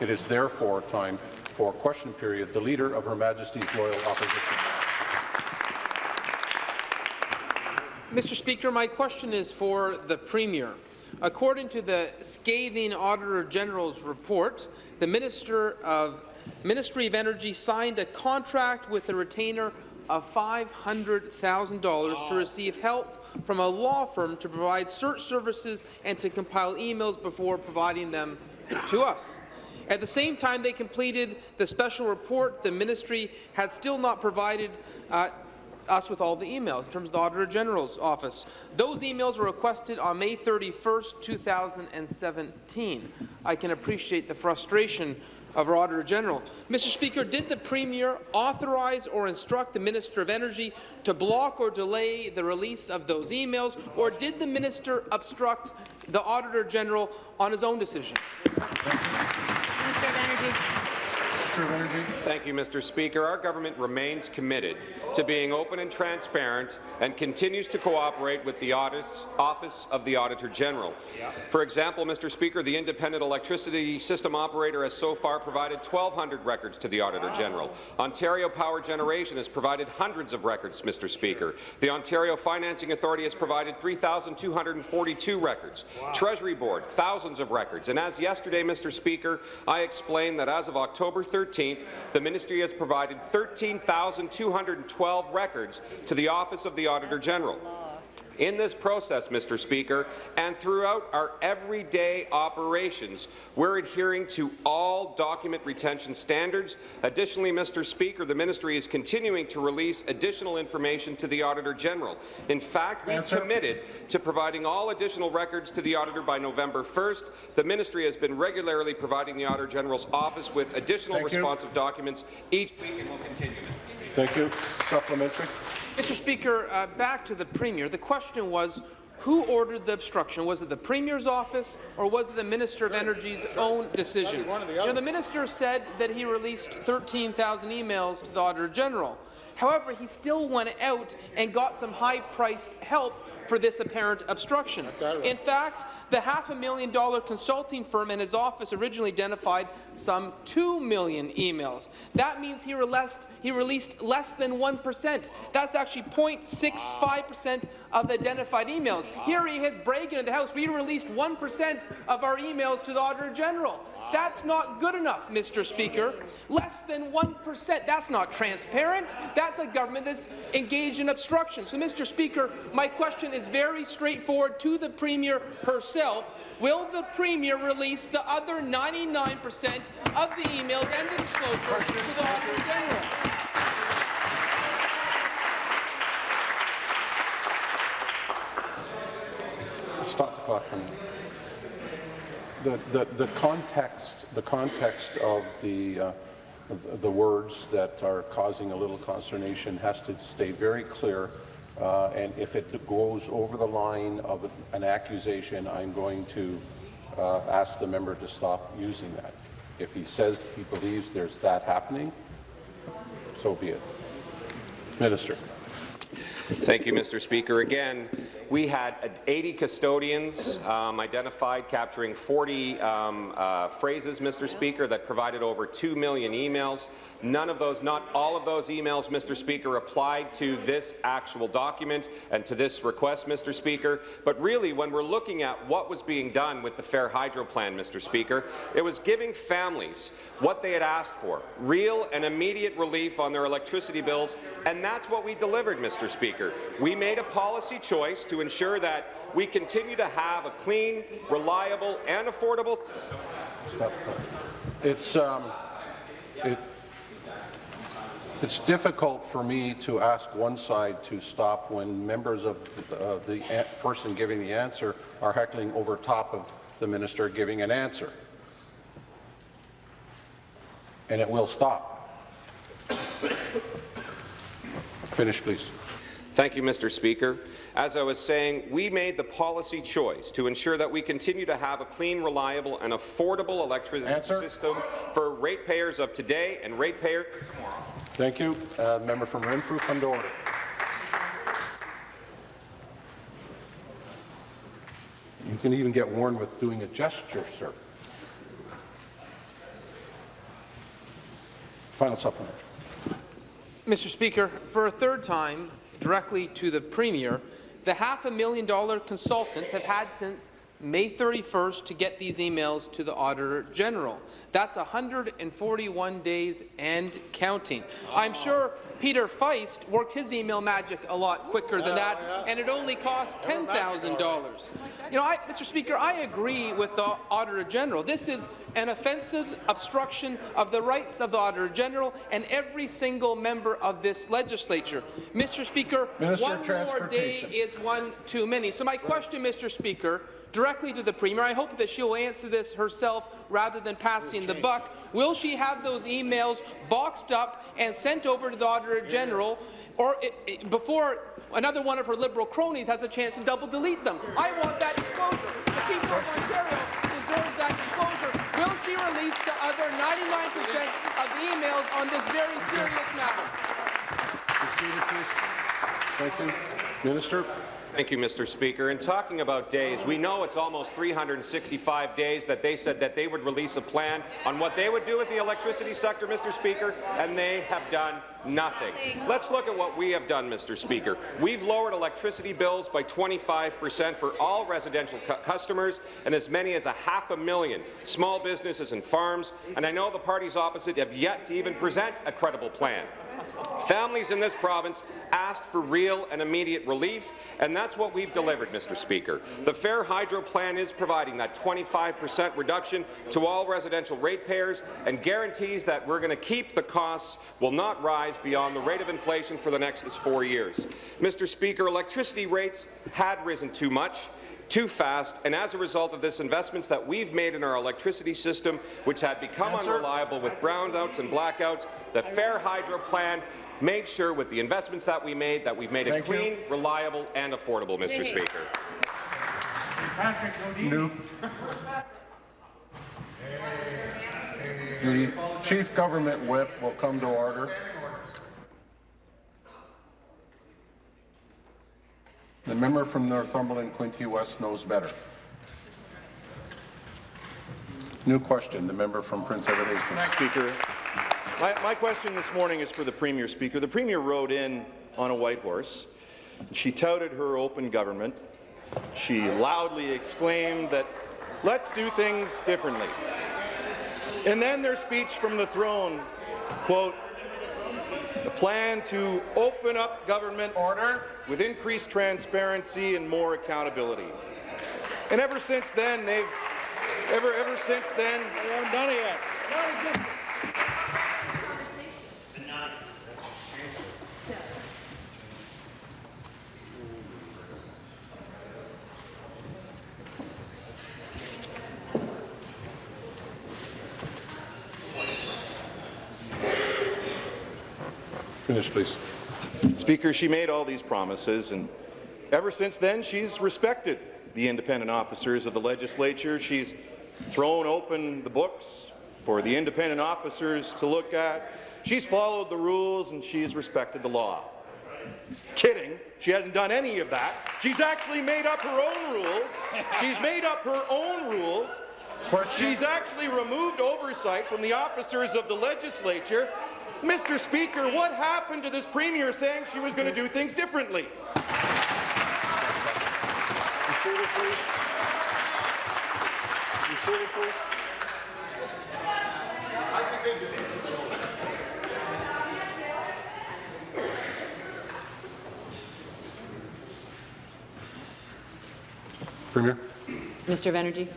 It is therefore time for question period. The Leader of Her Majesty's Loyal Opposition. Mr. Speaker, my question is for the Premier. According to the scathing Auditor General's report, the Minister of Ministry of Energy signed a contract with a retainer of $500,000 to receive help from a law firm to provide search services and to compile emails before providing them to us. At the same time they completed the special report, the ministry had still not provided uh, us with all the emails in terms of the Auditor General's office. Those emails were requested on May 31, 2017. I can appreciate the frustration of our Auditor General. Mr. Speaker, did the Premier authorize or instruct the Minister of Energy to block or delay the release of those emails, or did the Minister obstruct the Auditor General on his own decision? positive energy. Minister of Energy. Thank you, Mr. Speaker. Our government remains committed to being open and transparent and continues to cooperate with the Office of the Auditor General. For example, Mr. Speaker, the Independent Electricity System Operator has so far provided 1,200 records to the Auditor General. Ontario Power Generation has provided hundreds of records, Mr. Speaker. The Ontario Financing Authority has provided 3,242 records. Wow. Treasury Board, thousands of records. And as yesterday, Mr. Speaker, I explained that as of October 13th, the ministry has provided 13,212 records to the Office of the Auditor General. In this process, Mr. Speaker, and throughout our everyday operations, we're adhering to all document retention standards. Additionally, Mr. Speaker, the ministry is continuing to release additional information to the Auditor General. In fact, we've Answer. committed to providing all additional records to the Auditor by November 1st. The ministry has been regularly providing the Auditor General's office with additional Thank responsive you. documents each week and will continue. Thank you. Supplementary. Mr. Speaker, uh, back to the Premier. The question was, who ordered the obstruction? Was it the Premier's office or was it the Minister of Energy's own decision? You know, the Minister said that he released 13,000 emails to the Auditor General. However, he still went out and got some high-priced help for this apparent obstruction. In fact, the half a million dollar consulting firm in his office originally identified some 2 million emails. That means he released, he released less than 1%. That's actually 0.65% of the identified emails. Here he is bragging in the House, we released 1% of our emails to the Auditor General. That's not good enough, Mr. Speaker. Less than 1%. That's not transparent. That's a government that's engaged in obstruction. So, Mr. Speaker, my question is very straightforward to the Premier herself. Will the Premier release the other 99% of the emails and the disclosure to the Auditor General? Stop the clock the, the, the context, the context of the, uh, the words that are causing a little consternation has to stay very clear. Uh, and if it goes over the line of an accusation, I'm going to uh, ask the member to stop using that. If he says he believes there's that happening, so be it. Minister. Thank you, Mr. Speaker. Again, we had 80 custodians um, identified, capturing 40 um, uh, phrases, Mr. Speaker, that provided over 2 million emails. None of those, not all of those emails, Mr. Speaker, applied to this actual document and to this request, Mr. Speaker. But really, when we're looking at what was being done with the Fair Hydro Plan, Mr. Speaker, it was giving families what they had asked for, real and immediate relief on their electricity bills, and that's what we delivered, Mr. Speaker. We made a policy choice to ensure that we continue to have a clean, reliable, and affordable. Stop. It's um, it, it's difficult for me to ask one side to stop when members of uh, the person giving the answer are heckling over top of the minister giving an answer. And it will stop. Finish, please. Thank you, Mr. Speaker. As I was saying, we made the policy choice to ensure that we continue to have a clean, reliable and affordable electricity Answer. system for ratepayers of today and ratepayers tomorrow. Thank you. Uh, member from Renfrew, come to order. You can even get warned with doing a gesture, sir. Final supplement. Mr. Speaker, for a third time, directly to the Premier, the half a million dollar consultants have had since May 31st to get these emails to the Auditor General. That's 141 days and counting. I'm sure Peter Faist worked his email magic a lot quicker than that, and it only cost $10,000. You know, I, Mr. Speaker, I agree with the Auditor General. This is an offensive obstruction of the rights of the Auditor General and every single member of this legislature. Mr. Speaker, Minister one more day is one too many. So my question, Mr. Speaker, directly to the Premier, I hope that she'll answer this herself rather than passing the buck. Will she have those emails boxed up and sent over to the Auditor General, or it, it- before another one of her Liberal cronies has a chance to double delete them? I want that disclosure. The people of Ontario deserve that disclosure. Will she release the other 99% of emails on this very serious matter? Be seated, please. Thank you. Minister. Thank you, Mr. Speaker. In talking about days, we know it's almost 365 days that they said that they would release a plan on what they would do with the electricity sector, Mr. Speaker, and they have done nothing. Let's look at what we have done, Mr. Speaker. We've lowered electricity bills by 25 percent for all residential cu customers and as many as a half a million small businesses and farms, and I know the parties opposite have yet to even present a credible plan. Families in this province asked for real and immediate relief, and that's what we've delivered, Mr. Speaker. The Fair Hydro Plan is providing that 25 percent reduction to all residential ratepayers and guarantees that we're going to keep the costs will not rise beyond the rate of inflation for the next four years. Mr. Speaker, electricity rates had risen too much too fast, and as a result of this, investments that we've made in our electricity system, which had become Answer. unreliable with brownouts and blackouts, the Fair Hydro Plan made sure with the investments that we made that we've made it Thank you. clean, reliable, and affordable, Mr. Speaker. New. The Chief Government Whip will come to order. The member from Northumberland Quinte West knows better. New question, the member from Prince Edward Hastings. Speaker. My, my question this morning is for the Premier, Speaker. The Premier rode in on a white horse. She touted her open government. She loudly exclaimed that, let's do things differently. And then their speech from the throne, quote, a plan to open up government Order. With increased transparency and more accountability. And ever since then, they've ever ever since then. They haven't done it yet. Finish, please. Speaker, she made all these promises, and ever since then, she's respected the independent officers of the legislature. She's thrown open the books for the independent officers to look at. She's followed the rules, and she's respected the law. Kidding. She hasn't done any of that. She's actually made up her own rules. She's made up her own rules. She's actually removed oversight from the officers of the legislature. Mr. Speaker, what happened to this Premier saying she was going to do things differently? Be please. Be please. Premier. Minister of Energy.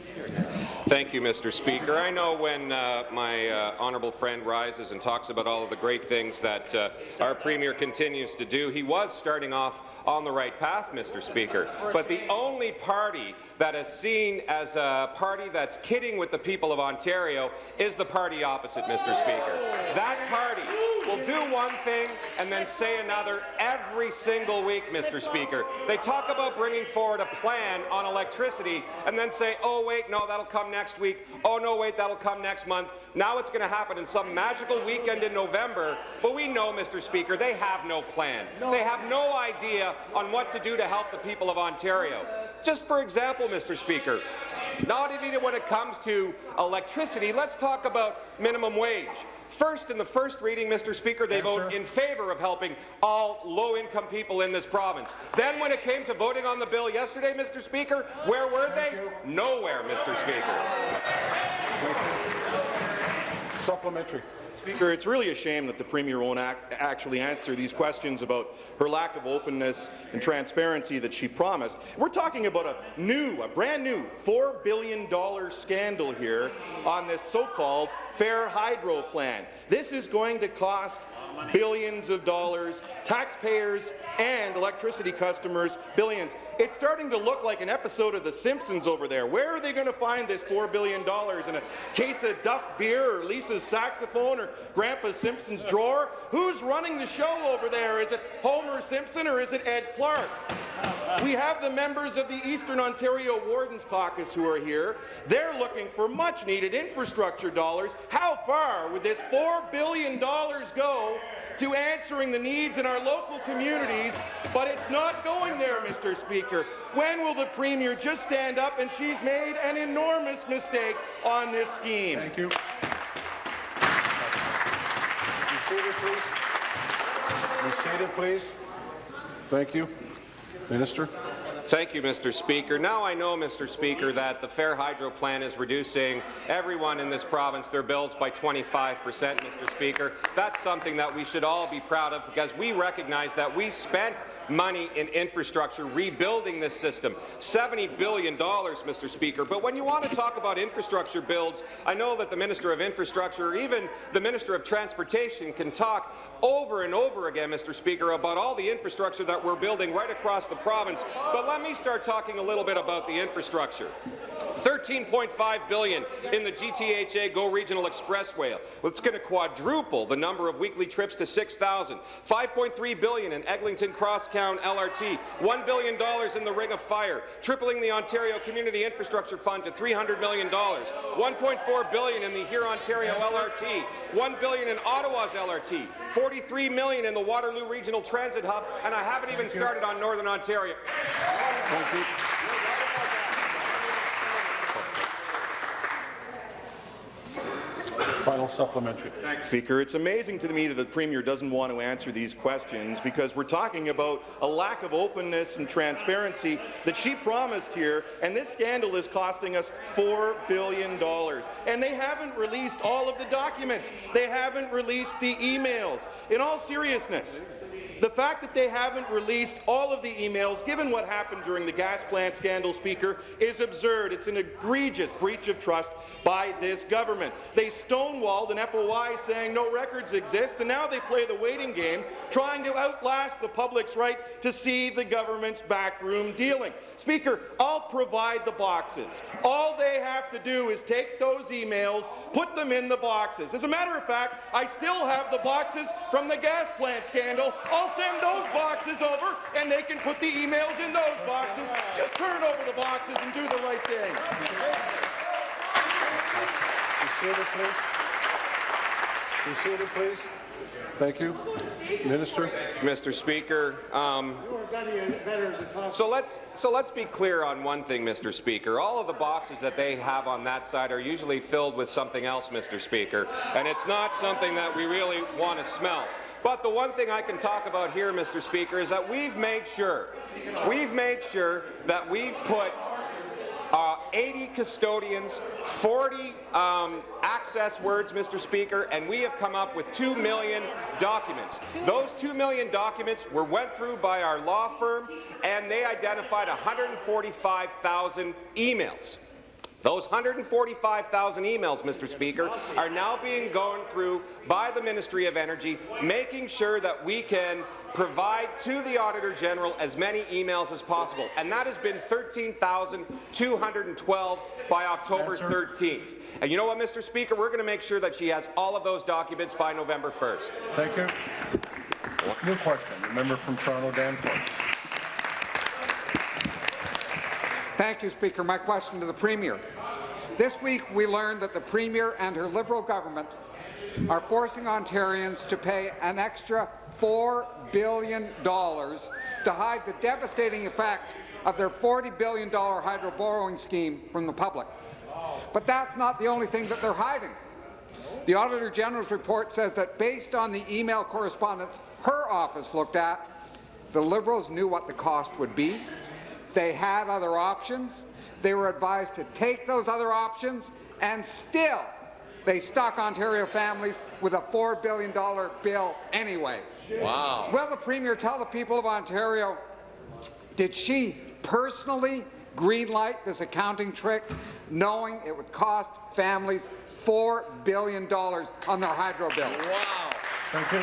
Thank you, Mr. Speaker. I know when uh, my uh, honourable friend rises and talks about all of the great things that uh, our Premier continues to do, he was starting off on the right path, Mr. Speaker. But the only party that is seen as a party that's kidding with the people of Ontario is the party opposite, Mr. Speaker. That party will do one thing and then say another every single week, Mr. Speaker. They talk about bringing forward a plan on electricity and then say, oh, wait, no, that'll come next week. Oh, no, wait, that'll come next month. Now it's going to happen in some magical weekend in November. But we know, Mr. Speaker, they have no plan. They have no idea on what to do to help the people of Ontario. Just for example, Mr. Speaker, Not even when it comes to electricity. Let's talk about minimum wage. First, in the first reading, Mr. Speaker, they vote in favour of helping all low-income people in this province. Then when it came to voting on the bill yesterday, Mr. Speaker, where were they? Nowhere, Mr. Speaker. Supplementary. Speaker, it's really a shame that the Premier won't act, actually answer these questions about her lack of openness and transparency that she promised. We're talking about a new, a brand new $4 billion scandal here on this so-called Fair Hydro plan. This is going to cost billions of dollars, taxpayers and electricity customers billions. It's starting to look like an episode of The Simpsons over there. Where are they going to find this $4 billion? In a case of Duff beer or Lisa's saxophone or Grandpa Simpson's drawer? Who's running the show over there? Is it Homer Simpson or is it Ed Clark? We have the members of the Eastern Ontario Wardens Caucus who are here. They're looking for much-needed infrastructure dollars. How far would this $4 billion go to answering the needs in our local communities? But it's not going there, Mr. Speaker. When will the Premier just stand up and she's made an enormous mistake on this scheme? Thank you. Be seated, please. Be seated, please. Thank you. Minister. Thank you, Mr. Speaker. Now I know, Mr. Speaker, that the Fair Hydro plan is reducing everyone in this province their bills by 25 percent, Mr. Speaker. That's something that we should all be proud of because we recognize that we spent money in infrastructure rebuilding this system, $70 billion, Mr. Speaker. But when you want to talk about infrastructure builds, I know that the Minister of Infrastructure or even the Minister of Transportation can talk over and over again, Mr. Speaker, about all the infrastructure that we're building right across the province. But let me start talking a little bit about the infrastructure. 13.5 billion in the GTHA Go Regional Expressway. It's going to quadruple the number of weekly trips to 6,000. 5.3 billion in Eglinton Crosstown LRT. 1 billion dollars in the Ring of Fire, tripling the Ontario Community Infrastructure Fund to 300 million dollars. 1.4 billion in the Hurontario LRT. 1 billion in Ottawa's LRT. 43 million in the Waterloo Regional Transit Hub, and I haven't even started on Northern Ontario. Thank you. Final supplementary. Speaker, it's amazing to me that the Premier doesn't want to answer these questions because we're talking about a lack of openness and transparency that she promised here, and this scandal is costing us $4 billion. And they haven't released all of the documents. They haven't released the emails. In all seriousness, the fact that they haven't released all of the emails, given what happened during the gas plant scandal, Speaker, is absurd. It's an egregious breach of trust by this government. They stonewalled an FOI saying no records exist, and now they play the waiting game, trying to outlast the public's right to see the government's backroom dealing. Speaker, I'll provide the boxes. All they have to do is take those emails, put them in the boxes. As a matter of fact, I still have the boxes from the gas plant scandal. Oh, I'll send those boxes over, and they can put the emails in those boxes. Just turn over the boxes and do the right thing. Be please. Be please. Thank you. Minister. Mr. Speaker. Um, so let's so let's be clear on one thing, Mr. Speaker. All of the boxes that they have on that side are usually filled with something else, Mr. Speaker, and it's not something that we really want to smell. But the one thing I can talk about here, Mr. Speaker, is that we've made sure, we've made sure that we've put uh, 80 custodians, 40 um, access words, Mr. Speaker, and we have come up with 2 million documents. Those 2 million documents were went through by our law firm, and they identified 145,000 emails. Those 145,000 emails, Mr. Speaker, are now being gone through by the Ministry of Energy, making sure that we can provide to the Auditor General as many emails as possible. And that has been 13,212 by October 13th. And you know what, Mr. Speaker? We're going to make sure that she has all of those documents by November 1st. Thank you. New question. The member from Toronto Danforth. Thank you, Speaker. My question to the Premier. This week, we learned that the Premier and her Liberal government are forcing Ontarians to pay an extra $4 billion to hide the devastating effect of their $40 billion hydro borrowing scheme from the public. But that's not the only thing that they're hiding. The Auditor General's report says that based on the email correspondence her office looked at, the Liberals knew what the cost would be. They had other options. They were advised to take those other options, and still they stuck Ontario families with a $4 billion bill anyway. Wow. Will the Premier tell the people of Ontario, did she personally greenlight this accounting trick, knowing it would cost families $4 billion on their hydro bills? Thank you.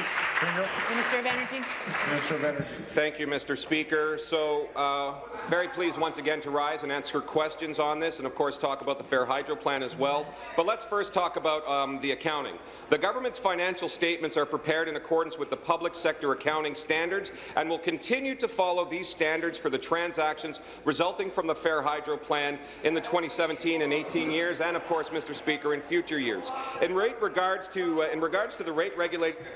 Minister of Energy. Minister of Energy. Thank you, Mr. Speaker. So, uh, very pleased once again to rise and answer questions on this, and of course talk about the Fair Hydro Plan as well. But let's first talk about um, the accounting. The government's financial statements are prepared in accordance with the public sector accounting standards, and will continue to follow these standards for the transactions resulting from the Fair Hydro Plan in the 2017 and 18 years, and of course, Mr. Speaker, in future years. In rate regards to uh, in regards to the rate regulated accounting.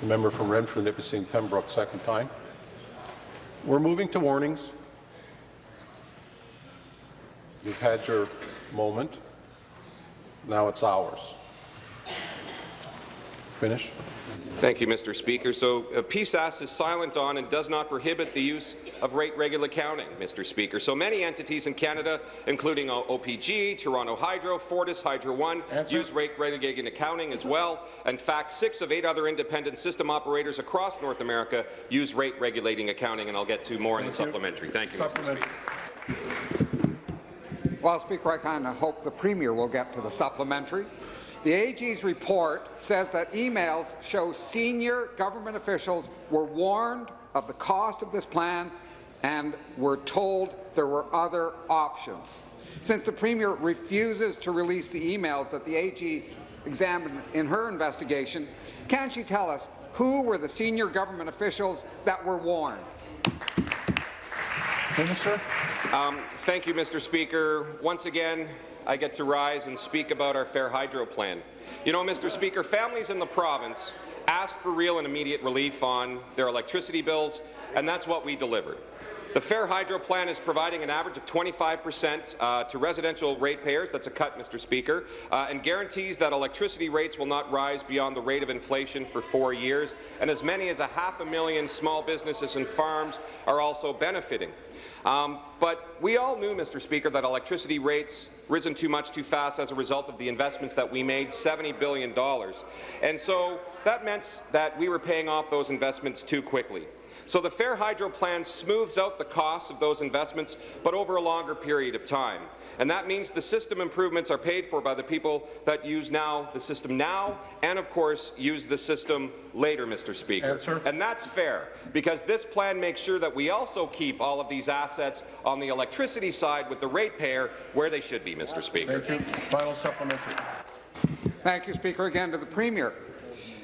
The member from Renfrew, Nipissing, Pembroke, second time. We're moving to warnings. You've had your moment. Now it's ours. Finish. Thank you, Mr. Speaker. So uh, PSAS is silent on and does not prohibit the use of rate regular accounting, Mr. Speaker. So many entities in Canada, including O- OPG, Toronto Hydro, Fortis Hydro One, Answer. use rate regulating accounting as well. In fact, six of eight other independent system operators across North America use rate regulating accounting, and I'll get to more in the Thank you. supplementary. Thank you, Mr. Supplementary. Speaker. Well, Speaker, I kind of hope the Premier will get to the supplementary. The AG's report says that emails show senior government officials were warned of the cost of this plan and were told there were other options. Since the Premier refuses to release the emails that the AG examined in her investigation, can she tell us who were the senior government officials that were warned? Minister. Um, thank you, Mr. Speaker. Once again, I get to rise and speak about our Fair Hydro Plan. You know, Mr. Speaker, families in the province asked for real and immediate relief on their electricity bills, and that's what we delivered. The Fair Hydro Plan is providing an average of 25 percent uh, to residential ratepayers. That's a cut, Mr. Speaker, uh, and guarantees that electricity rates will not rise beyond the rate of inflation for four years. And as many as a half a million small businesses and farms are also benefiting. Um, but we all knew, Mr. Speaker, that electricity rates risen too much too fast as a result of the investments that we made, $70 billion. And so that meant that we were paying off those investments too quickly. So the Fair Hydro Plan smooths out the costs of those investments, but over a longer period of time. And that means the system improvements are paid for by the people that use now the system now, and of course use the system later, Mr. Speaker. Answer. And that's fair, because this plan makes sure that we also keep all of these assets on the electricity side with the ratepayer where they should be, Mr. Speaker. Thank you. Final supplementary. Thank you, Speaker. Again to the Premier.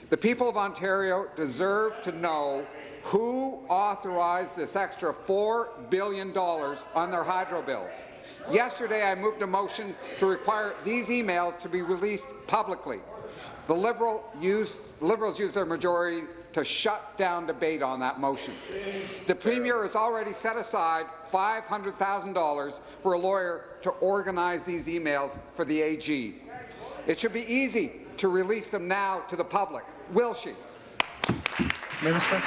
The people of Ontario deserve to know who authorized this extra $4 billion on their hydro bills. Yesterday, I moved a motion to require these emails to be released publicly. The Liberal used, Liberals used their majority to shut down debate on that motion. The Premier has already set aside $500,000 for a lawyer to organize these emails for the AG. It should be easy to release them now to the public. Will she? Minister.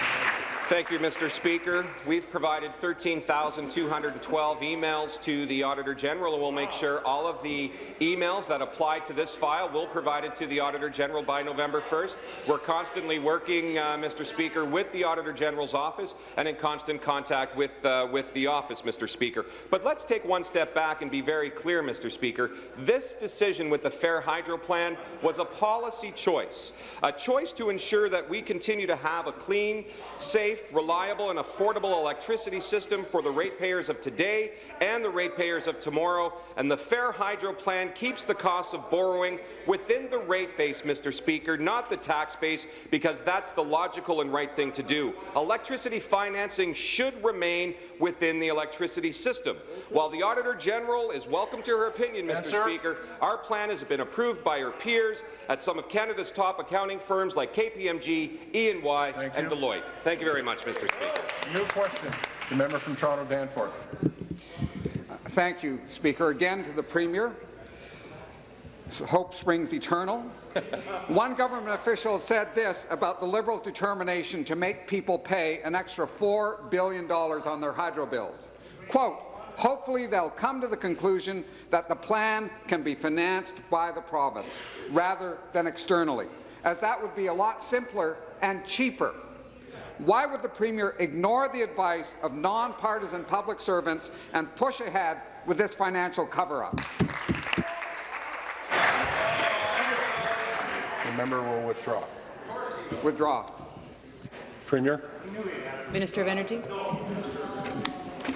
Thank you, Mr. Speaker. We've provided 13,212 emails to the Auditor General, and we'll make sure all of the emails that apply to this file will be provided to the Auditor General by November 1st. We're constantly working, uh, Mr. Speaker, with the Auditor General's office and in constant contact with, uh, with the office, Mr. Speaker. But let's take one step back and be very clear, Mr. Speaker. This decision with the Fair Hydro Plan was a policy choice, a choice to ensure that we continue to have a clean, safe, safe, reliable and affordable electricity system for the ratepayers of today and the ratepayers of tomorrow, and the Fair Hydro Plan keeps the cost of borrowing within the rate base, Mr. Speaker, not the tax base, because that's the logical and right thing to do. Electricity financing should remain within the electricity system. While the Auditor General is welcome to her opinion, Mr. Answer. Speaker, our plan has been approved by her peers at some of Canada's top accounting firms like KPMG, E&Y, and. Deloitte. Thank you very much, Mr. Speaker. New question. The member from Toronto Danforth. Thank you, Speaker. Again to the Premier. Hope springs eternal. One government official said this about the Liberals' determination to make people pay an extra $4 billion on their hydro bills. Quote, hopefully they'll come to the conclusion that the plan can be financed by the province rather than externally, as that would be a lot simpler and cheaper. Why would the Premier ignore the advice of nonpartisan public servants and push ahead with this financial cover-up? The member will withdraw. Withdraw. Premier? Minister of Energy.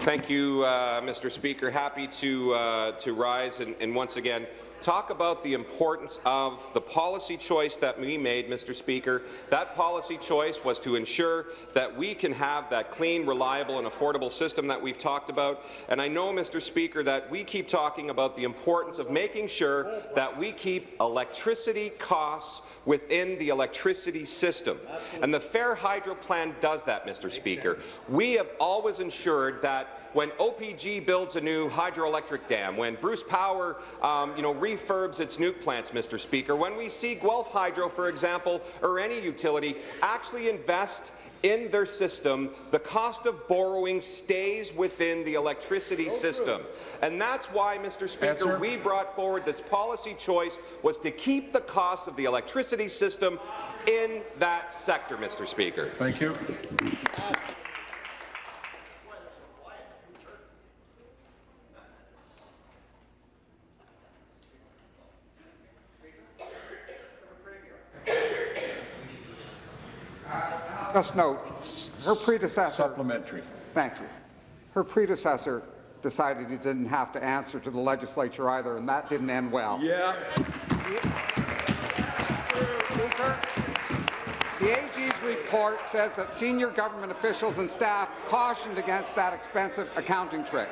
Thank you, uh, Mr. Speaker. Happy to, uh, to rise and, and once again talk about the importance of the policy choice that we made, Mr. Speaker. That policy choice was to ensure that we can have that clean, reliable and affordable system that we've talked about. And I know, Mr. Speaker, that we keep talking about the importance of making sure that we keep electricity costs within the electricity system. And the Fair Hydro Plan does that, Mr. Speaker. We have always ensured that when OPG builds a new hydroelectric dam, when Bruce Power um, you know, refurbs its nuke plants, Mr. Speaker, when we see Guelph Hydro, for example, or any utility actually invest in their system, the cost of borrowing stays within the electricity system. And that's why, Mr. Speaker, Answer. we brought forward this policy choice was to keep the cost of the electricity system in that sector, Mr. Speaker. Thank you. Just note, her predecessor, Supplementary. thank you, her predecessor decided he didn't have to answer to the legislature either, and that didn't end well. Yeah. Speaker, the AG's report says that senior government officials and staff cautioned against that expensive accounting trick.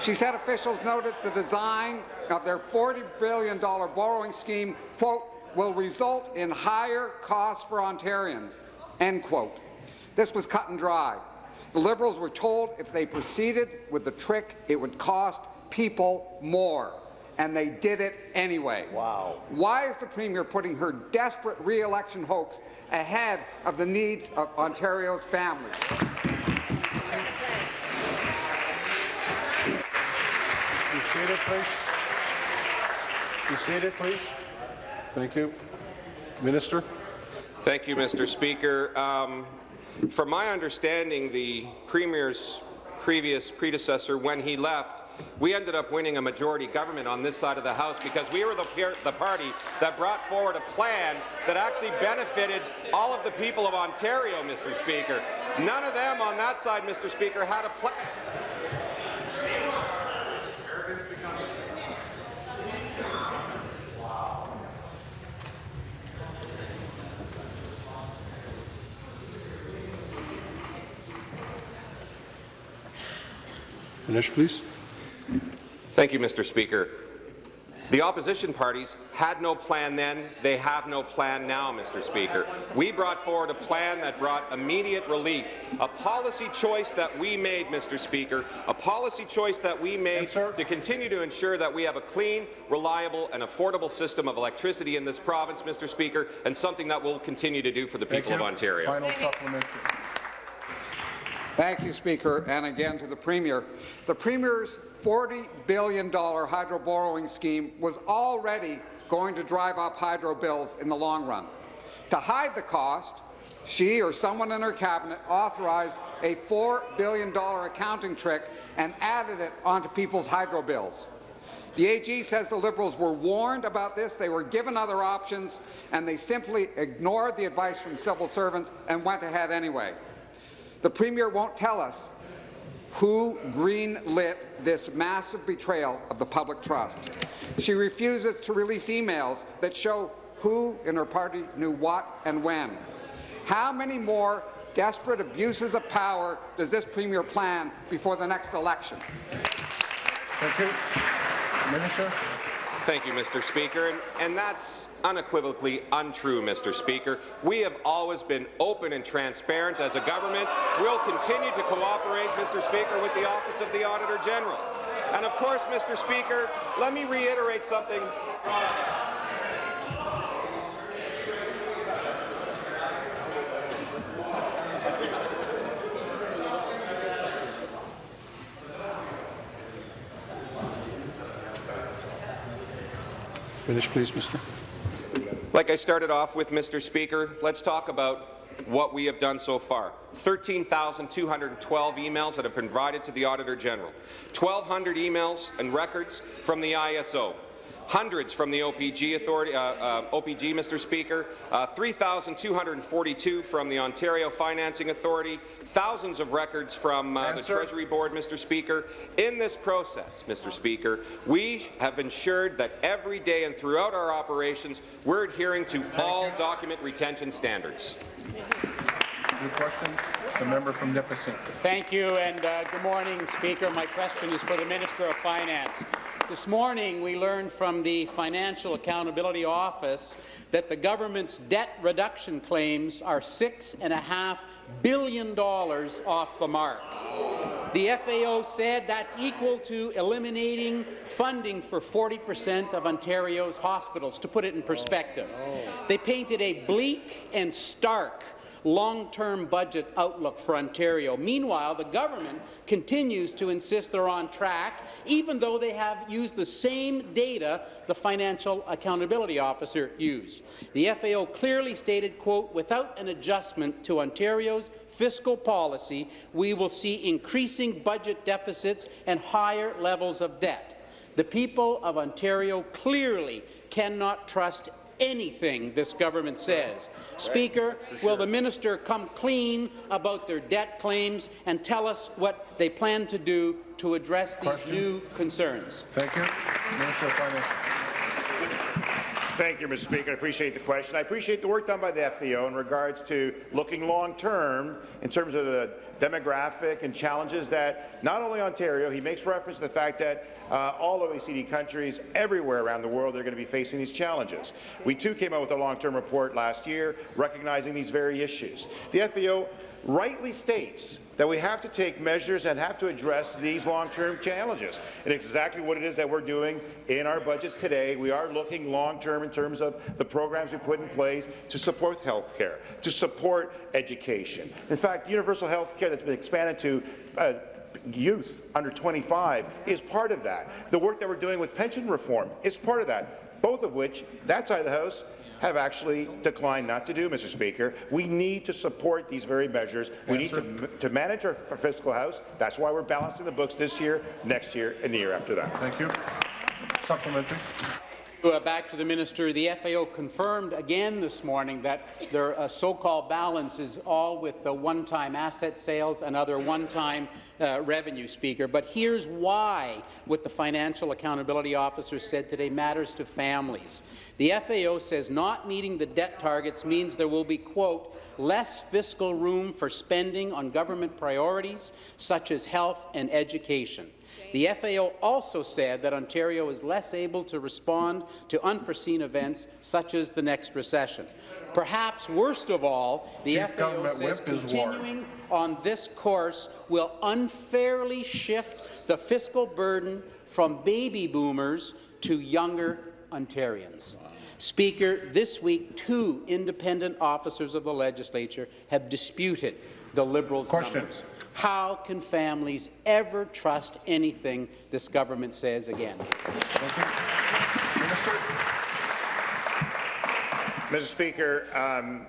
She said officials noted the design of their $40 billion borrowing scheme, quote, will result in higher costs for Ontarians, end quote. This was cut and dry. The Liberals were told if they proceeded with the trick, it would cost people more and they did it anyway. Wow. Why is the Premier putting her desperate re-election hopes ahead of the needs of Ontario's families? You see it, please. You see it, please. Thank you. Minister? Thank you, Mr. Speaker. Um, from my understanding, the Premier's previous predecessor, when he left, we ended up winning a majority government on this side of the House because we were the, the party that brought forward a plan that actually benefited all of the people of Ontario, Mr. Speaker. None of them on that side, Mr. Speaker, had a plan. Please. Thank you, Mr. Speaker. The opposition parties had no plan then, they have no plan now, Mr. Speaker. We brought forward a plan that brought immediate relief, a policy choice that we made, Mr. Speaker, a policy choice that we made Answer. to continue to ensure that we have a clean, reliable and affordable system of electricity in this province, Mr. Speaker, and something that we'll continue to do for the people of. Ontario. Final supplementary. Thank you, Speaker, and again to the Premier. The Premier's $40 billion hydro borrowing scheme was already going to drive up hydro bills in the long run. To hide the cost, she or someone in her cabinet authorized a $4 billion accounting trick and added it onto people's hydro bills. The AG says the Liberals were warned about this, they were given other options, and they simply ignored the advice from civil servants and went ahead anyway. The Premier won't tell us who green-lit this massive betrayal of the public trust. She refuses to release emails that show who in her party knew what and when. How many more desperate abuses of power does this Premier plan before the next election? Thank you. Minister? Thank you, Mr. Speaker. And, and that's unequivocally untrue, Mr. Speaker. We have always been open and transparent as a government. We'll continue to cooperate, Mr. Speaker, with the Office of the Auditor General. And of course, Mr. Speaker, let me reiterate something. Finish, please, Mr. Like I started off with, Mr. Speaker, let's talk about what we have done so far. 13,212 emails that have been provided to the Auditor General, 1,200 emails and records from the ISO, hundreds from the OPG Authority, uh, uh, OPG, Mr. Speaker, uh, 3,242 from the Ontario Financing Authority, thousands of records from uh, the Treasury Board, Mr. Speaker. In this process, Mr. Speaker, we have ensured that every day and throughout our operations, we're adhering to all document retention standards. Your question, the member from Nipissing. Thank you, and uh, good morning, Speaker. My question is for the Minister of Finance. This morning, we learned from the Financial Accountability Office that the government's debt reduction claims are $6.5 billion off the mark. The FAO said that's equal to eliminating funding for 40 percent of Ontario's hospitals, to put it in perspective. They painted a bleak and stark long-term budget outlook for Ontario. Meanwhile, the government continues to insist they're on track, even though they have used the same data the Financial Accountability Officer used. The FAO clearly stated, quote, without an adjustment to Ontario's fiscal policy, we will see increasing budget deficits and higher levels of debt. The people of Ontario clearly cannot trust anything this government says. Speaker, will the minister come clean about their debt claims and tell us what they plan to do to address these new concerns? Thank you. Minister of Finance. Thank you, Mr. Speaker. I appreciate the question. I appreciate the work done by the FAO in regards to looking long-term in terms of the demographic and challenges that not only Ontario, he makes reference to the fact that uh, all OECD countries everywhere around the world are going to be facing these challenges. We too came out with a long-term report last year recognizing these very issues. The FAO rightly states that we have to take measures and have to address these long-term challenges. And exactly what it is that we're doing in our budgets today. We are looking long-term in terms of the programs we put in place to support health care, to support education. In fact, universal health care that's been expanded to uh, youth under 25 is part of that. The work that we're doing with pension reform is part of that, both of which, that side of the House, have actually declined not to do, Mr. Speaker. We need to support these very measures. We need to, to manage our fiscal house. That's why we're balancing the books this year, next year, and the year after that. Thank you. Supplementary. Uh, Back to the minister, the FAO confirmed again this morning that their uh, so-called balance is all with the one-time asset sales and other one-time uh, revenue, Speaker. But here's why what the Financial Accountability Officer said today matters to families. The FAO says not meeting the debt targets means there will be, quote, less fiscal room for spending on government priorities such as health and education. The FAO also said that Ontario is less able to respond to unforeseen events such as the next recession. Perhaps worst of all, the Chief FAO Government says continuing on this course will unfairly shift the fiscal burden from baby boomers to younger Ontarians. Speaker, this week, two independent officers of the legislature have disputed the Liberals' Question. numbers. How can families ever trust anything this government says again? Thank you. Minister. Mr. Speaker, um,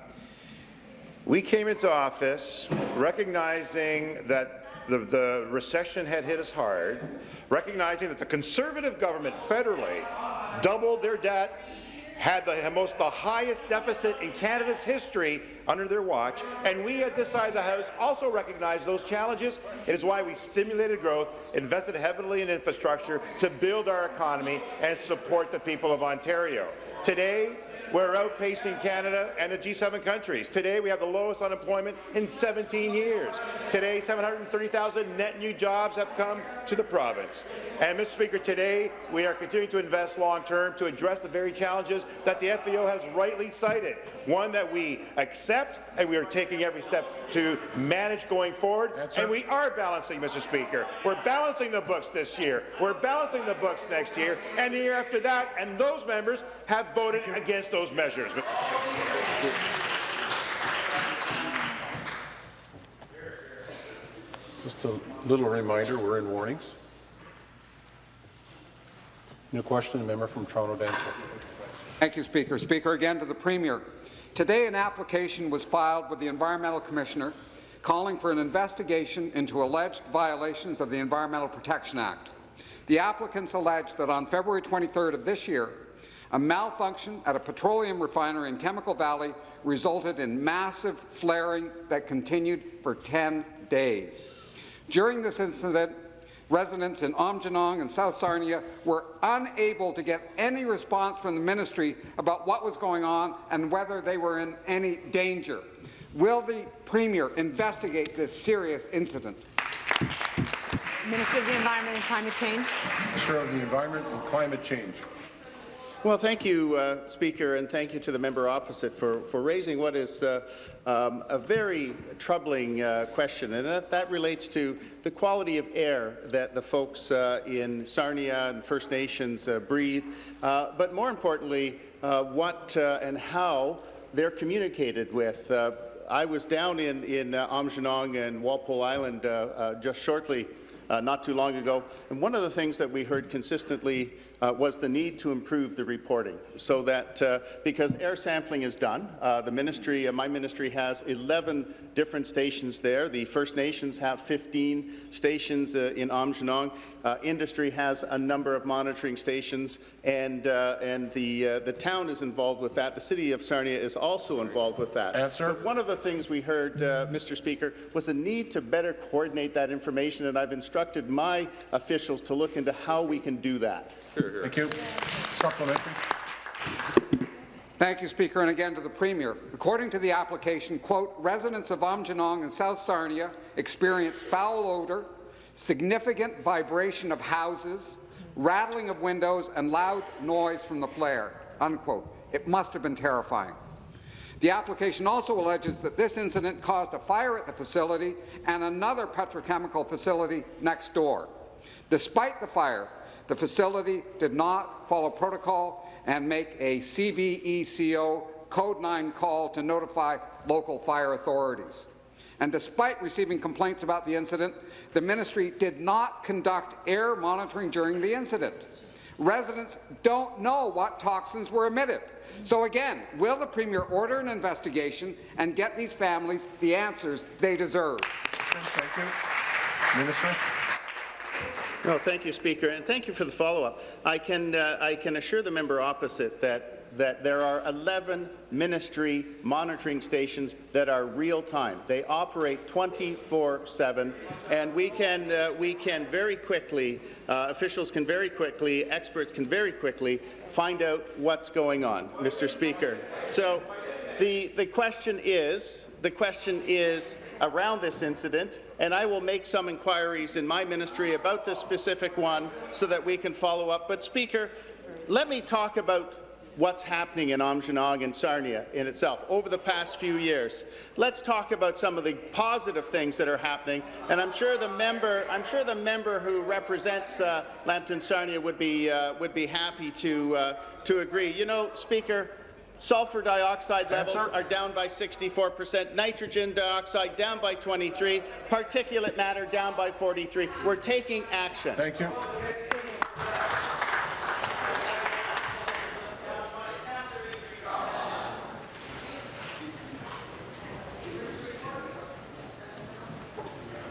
we came into office recognizing that the, the recession had hit us hard, recognizing that the Conservative government federally doubled their debt had the most the highest deficit in Canada's history under their watch, and we at this side of the House also recognize those challenges. It is why we stimulated growth, invested heavily in infrastructure to build our economy and support the people of Ontario. Today, we're outpacing Canada and the G7 countries. Today, we have the lowest unemployment in 17 years. Today, 730,000 net new jobs have come to the province. And, Mr. Speaker, today we are continuing to invest long-term to address the very challenges that the FEO has rightly cited, one that we accept and we are taking every step to manage going forward. And we are balancing, Mr. Speaker. We're balancing the books this year. We're balancing the books next year and the year after that, and those members have voted against those measures. Just a little reminder, we're in warnings. New question, the member from Toronto Danforth. Thank you, Speaker. Speaker, again to the Premier. Today, an application was filed with the Environmental Commissioner calling for an investigation into alleged violations of the Environmental Protection Act. The applicants allege that on February 23rd of this year, a malfunction at a petroleum refinery in Chemical Valley resulted in massive flaring that continued for 10 days. During this incident, residents in Aamjiwnaang and South Sarnia were unable to get any response from the ministry about what was going on and whether they were in any danger. Will the Premier investigate this serious incident? Minister of the Environment and Climate Change. Minister of the Environment and Climate Change. Well, thank you, uh, Speaker, and thank you to the member opposite for, for raising what is uh, um, a very troubling uh, question, and that, that relates to the quality of air that the folks uh, in Sarnia and First Nations uh, breathe, uh, but more importantly, what and how they're communicated with. I was down in, in uh, Aamjiwnaang and Walpole Island just shortly not too long ago. And one of the things that we heard consistently uh, was the need to improve the reporting so that uh, because air sampling is done, uh, the ministry, uh, my ministry has 11 different stations there. The First Nations have 15 stations uh, in Aamjiwnaang. industry has a number of monitoring stations, and and the the town is involved with that. The city of Sarnia is also involved with that. Answer. But one of the things we heard, Mr. Speaker, was a need to better coordinate that information, and I've instructed my officials to look into how we can do that. Thank you. Supplementary. Thank you, Speaker, and again to the Premier. According to the application, quote, residents of Aamjiwnaang and South Sarnia experience foul odour, significant vibration of houses, rattling of windows, and loud noise from the flare, unquote. It must have been terrifying. The application also alleges that this incident caused a fire at the facility and another petrochemical facility next door. Despite the fire, the facility did not follow protocol and make a CVECO Code 9 call to notify local fire authorities. And despite receiving complaints about the incident, the ministry did not conduct air monitoring during the incident. Residents don't know what toxins were emitted. So again, will the Premier order an investigation and get these families the answers they deserve? Thank you. Minister. No, thank you, Speaker, and thank you for the follow-up. I can uh, I can assure the member opposite that that there are 11 ministry monitoring stations that are real-time. They operate 24/7, and we can uh, we can very quickly uh, officials can very quickly experts can very quickly find out what's going on, Mr. Speaker. So the the question is the question is around this incident, and I will make some inquiries in my ministry about this specific one so that we can follow up. But, Speaker, let me talk about what's happening in Aamjiwnaang and Sarnia in itself over the past few years. Let's talk about some of the positive things that are happening, and I'm sure the member, I'm sure the member who represents uh, Lambton Sarnia would be uh, would be happy to uh, to agree. You know, Speaker, Sulfur dioxide levels Answer. are down by 64 percent, nitrogen dioxide down by 23, particulate matter down by 43. We're taking action. Thank you.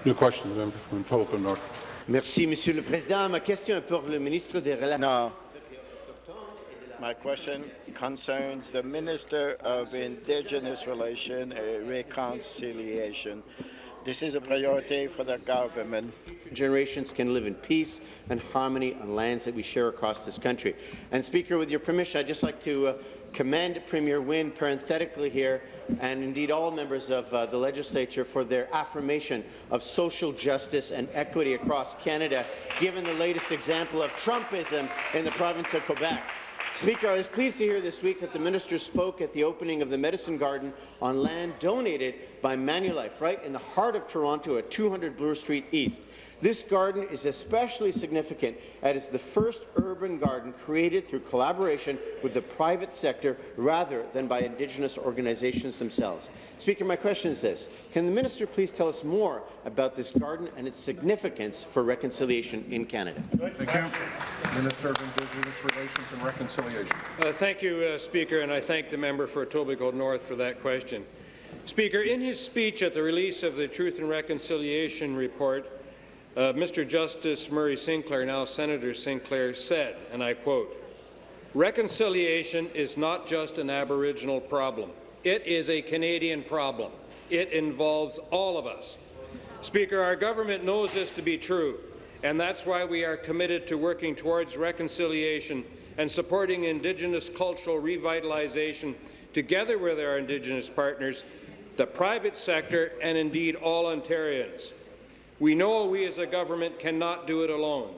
New question, member from Tolpa North. Merci, Monsieur le Président. Ma question est pour le ministre des Relations. No. My question concerns the Minister of Indigenous Relations and Reconciliation. This is a priority for the government. Generations can live in peace and harmony on lands that we share across this country. And Speaker, with your permission, I'd just like to uh, commend Premier Wynne parenthetically here, and indeed all members of uh, the legislature for their affirmation of social justice and equity across Canada, given the latest example of Trumpism in the province of Quebec. Speaker, I was pleased to hear this week that the minister spoke at the opening of the Medicine Garden on land donated by Manulife, right in the heart of Toronto at 200 Bloor Street East. This garden is especially significant as it's the first urban garden created through collaboration with the private sector rather than by Indigenous organizations themselves. Speaker, my question is this. Can the minister please tell us more about this garden and its significance for reconciliation in Canada? Thank you. Minister of Indigenous Relations and Reconciliation. Uh, thank you, uh, Speaker, and I thank the member for Etobicoke North for that question. Speaker, in his speech at the release of the Truth and Reconciliation Report, uh, Mr. Justice Murray Sinclair, now Senator Sinclair, said, and I quote, Reconciliation is not just an Aboriginal problem. It is a Canadian problem. It involves all of us. Speaker, our government knows this to be true, and that's why we are committed to working towards reconciliation and supporting Indigenous cultural revitalization together with our Indigenous partners, the private sector, and indeed all Ontarians. We know we as a government cannot do it alone,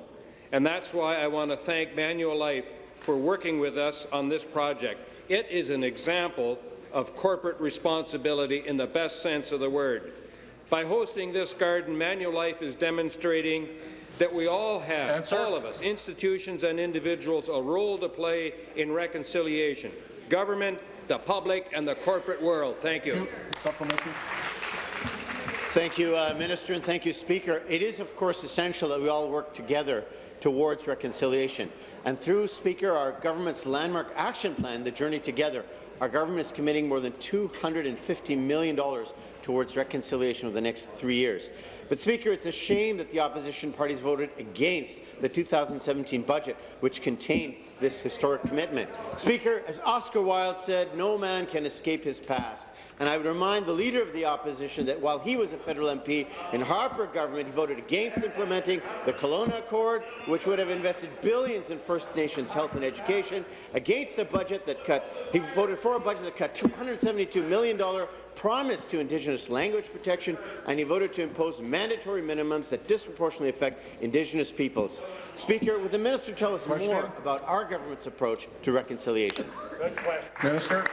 and that's why I want to thank Manulife for working with us on this project. It is an example of corporate responsibility in the best sense of the word. By hosting this garden, Manulife is demonstrating that we all have, Answer. all of us, institutions and individuals, a role to play in reconciliation. Government, the public, and the corporate world. Thank you. Supplementary. Thank you, uh, Minister, and thank you, Speaker. It is, of course, essential that we all work together towards reconciliation. And through, Speaker, our government's landmark action plan, the Journey Together, our government is committing more than $250 million towards reconciliation over the next three years. But, Speaker, it's a shame that the opposition parties voted against the 2017 budget, which contained this historic commitment. Speaker, as Oscar Wilde said, no man can escape his past. And I would remind the Leader of the Opposition that while he was a federal MP in Harper government, he voted against implementing the Kelowna Accord, which would have invested billions in First Nations health and education, against a budget that cut, he voted for a budget that cut $272 million promise to Indigenous language protection, and he voted to impose mandatory minimums that disproportionately affect Indigenous peoples. Speaker, would the minister tell us Question. more about our government's approach to reconciliation? Minister.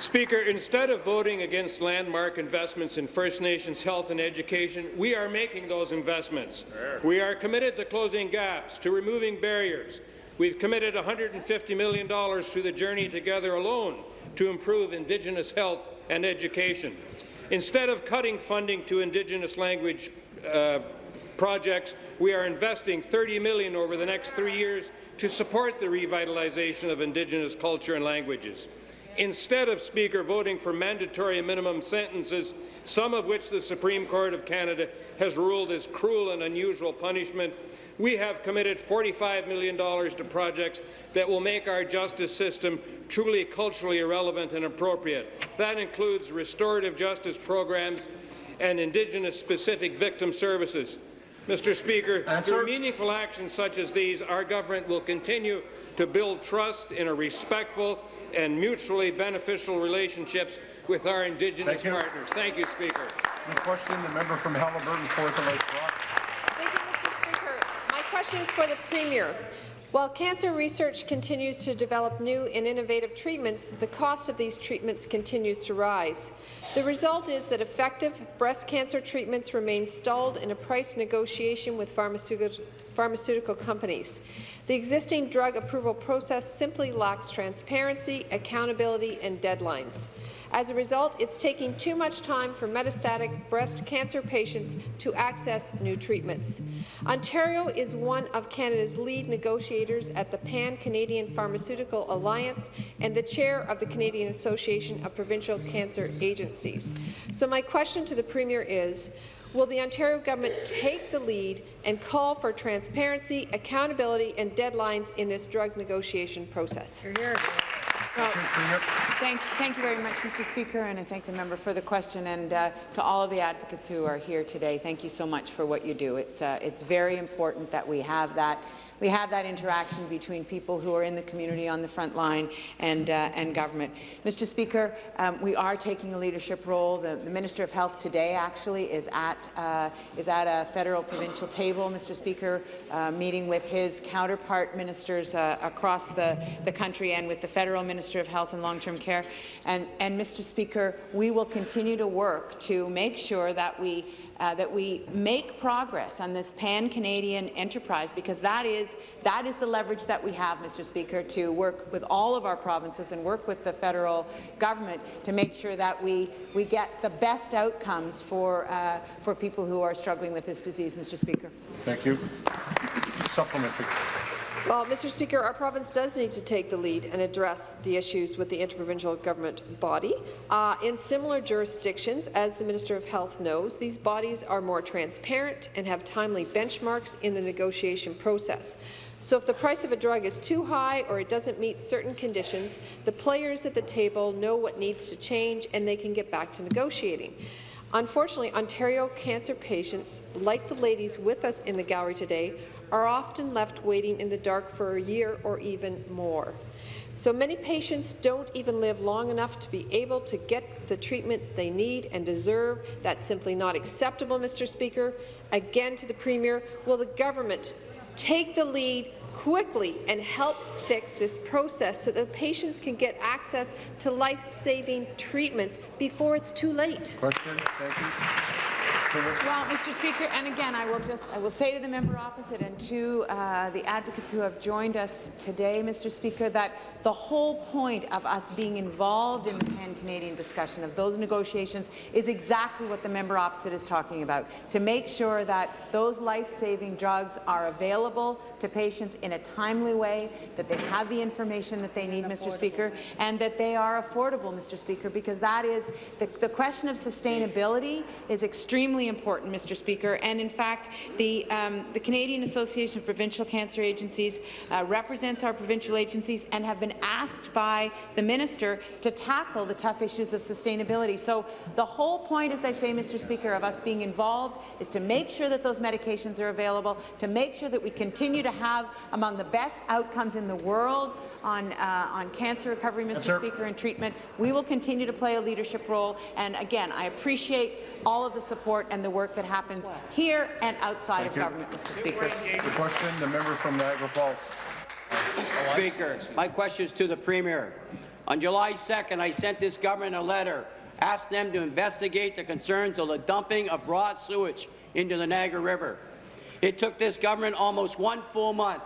Speaker, instead of voting against landmark investments in First Nations health and education, we are making those investments. We are committed to closing gaps, to removing barriers. We've committed $150 million to the Journey Together alone to improve Indigenous health and education. Instead of cutting funding to Indigenous language uh, projects, we are investing 30 million over the next three years to support the revitalization of Indigenous culture and languages. Instead of Speaker voting for mandatory minimum sentences, some of which the Supreme Court of Canada has ruled as cruel and unusual punishment, we have committed $45 million to projects that will make our justice system truly culturally relevant and appropriate. That includes restorative justice programs and Indigenous-specific victim services. Mr. Speaker, Answer. through meaningful actions such as these, our government will continue to build trust in a respectful and mutually beneficial relationships with our Indigenous Thank you. partners. Thank you, Speaker. The question, the member from Haliburton, Kawartha Lakes Brock. Thank you, Mr. Speaker. My question is for the Premier. While cancer research continues to develop new and innovative treatments, the cost of these treatments continues to rise. The result is that effective breast cancer treatments remain stalled in a price negotiation with pharmaceutical, pharmaceutical companies. The existing drug approval process simply lacks transparency, accountability and deadlines. As a result, it's taking too much time for metastatic breast cancer patients to access new treatments. Ontario is one of Canada's lead negotiators at the Pan-Canadian Pharmaceutical Alliance and the chair of the Canadian Association of Provincial Cancer Agencies. So my question to the Premier is, Will the Ontario government take the lead and call for transparency, accountability and deadlines in this drug negotiation process? Well, thank, thank you very much, Mr. Speaker, and I thank the member for the question. And uh, to all of the advocates who are here today, thank you so much for what you do. It's uh, it's very important that we have that we have that interaction between people who are in the community on the front line and, uh, and government. Mr. Speaker, um, we are taking a leadership role. The, the, Minister of Health today actually is at, uh, is at a federal provincial table, Mr. Speaker, uh, meeting with his counterpart ministers uh, across the, the country and with the federal Minister of Health and Long-Term Care. And, and Mr. Speaker, we will continue to work to make sure that we uh, that we make progress on this pan-Canadian enterprise because that is, that is the leverage that we have, Mr. Speaker, to work with all of our provinces and work with the federal government to make sure that we, we get the best outcomes for, uh, for people who are struggling with this disease, Mr. Speaker. Thank you. Supplementary. Well, Mr. Speaker, our province does need to take the lead and address the issues with the interprovincial government body. Uh, in similar jurisdictions, as the Minister of Health knows, these bodies are more transparent and have timely benchmarks in the negotiation process. So if the price of a drug is too high or it doesn't meet certain conditions, the players at the table know what needs to change and they can get back to negotiating. Unfortunately, Ontario cancer patients, like the ladies with us in the gallery today, are often left waiting in the dark for a year or even more. So many patients don't even live long enough to be able to get the treatments they need and deserve. That's simply not acceptable, Mr. Speaker. Again to the Premier, will the government take the lead quickly and help fix this process so that patients can get access to life-saving treatments before it's too late? Question. Thank you. Well, Mr. Speaker, and again, I will just I will say to the member opposite and to uh, the advocates who have joined us today, Mr. Speaker, that the whole point of us being involved in the pan-Canadian discussion of those negotiations is exactly what the member opposite is talking about, to make sure that those life-saving drugs are available to patients in a timely way, that they have the information that they need, Mr. Speaker, and that they are affordable, Mr. Speaker, because that is the, the question of sustainability is extremely important, Mr. Speaker. And in fact, the, um, the Canadian Association of Provincial Cancer Agencies uh, represents our provincial agencies and have been asked by the minister to tackle the tough issues of sustainability. So the whole point, as I say, Mr. Speaker, of us being involved is to make sure that those medications are available, to make sure that we continue to have among the best outcomes in the world on, uh, on cancer recovery, Mr. Yes, Speaker, and treatment. We will continue to play a leadership role. And again, I appreciate all of the support and the work that happens here and outside Thank of you. government, Mr. Speaker. The question, the member from Niagara Falls. Speaker, my question is to the Premier. On July 2nd, I sent this government a letter asking them to investigate the concerns of the dumping of raw sewage into the Niagara River. It took this government almost one full month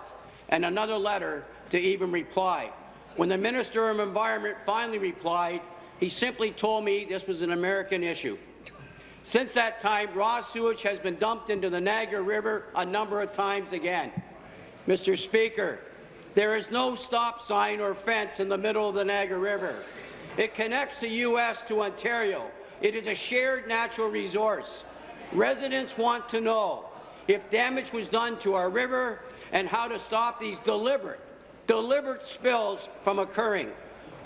and another letter to even reply. When the Minister of Environment finally replied, he simply told me this was an American issue. Since that time, raw sewage has been dumped into the Niagara River a number of times again. Mr. Speaker, there is no stop sign or fence in the middle of the Niagara River. It connects the U.S. to Ontario. It is a shared natural resource. Residents want to know if damage was done to our river and how to stop these deliberate, deliberate spills from occurring.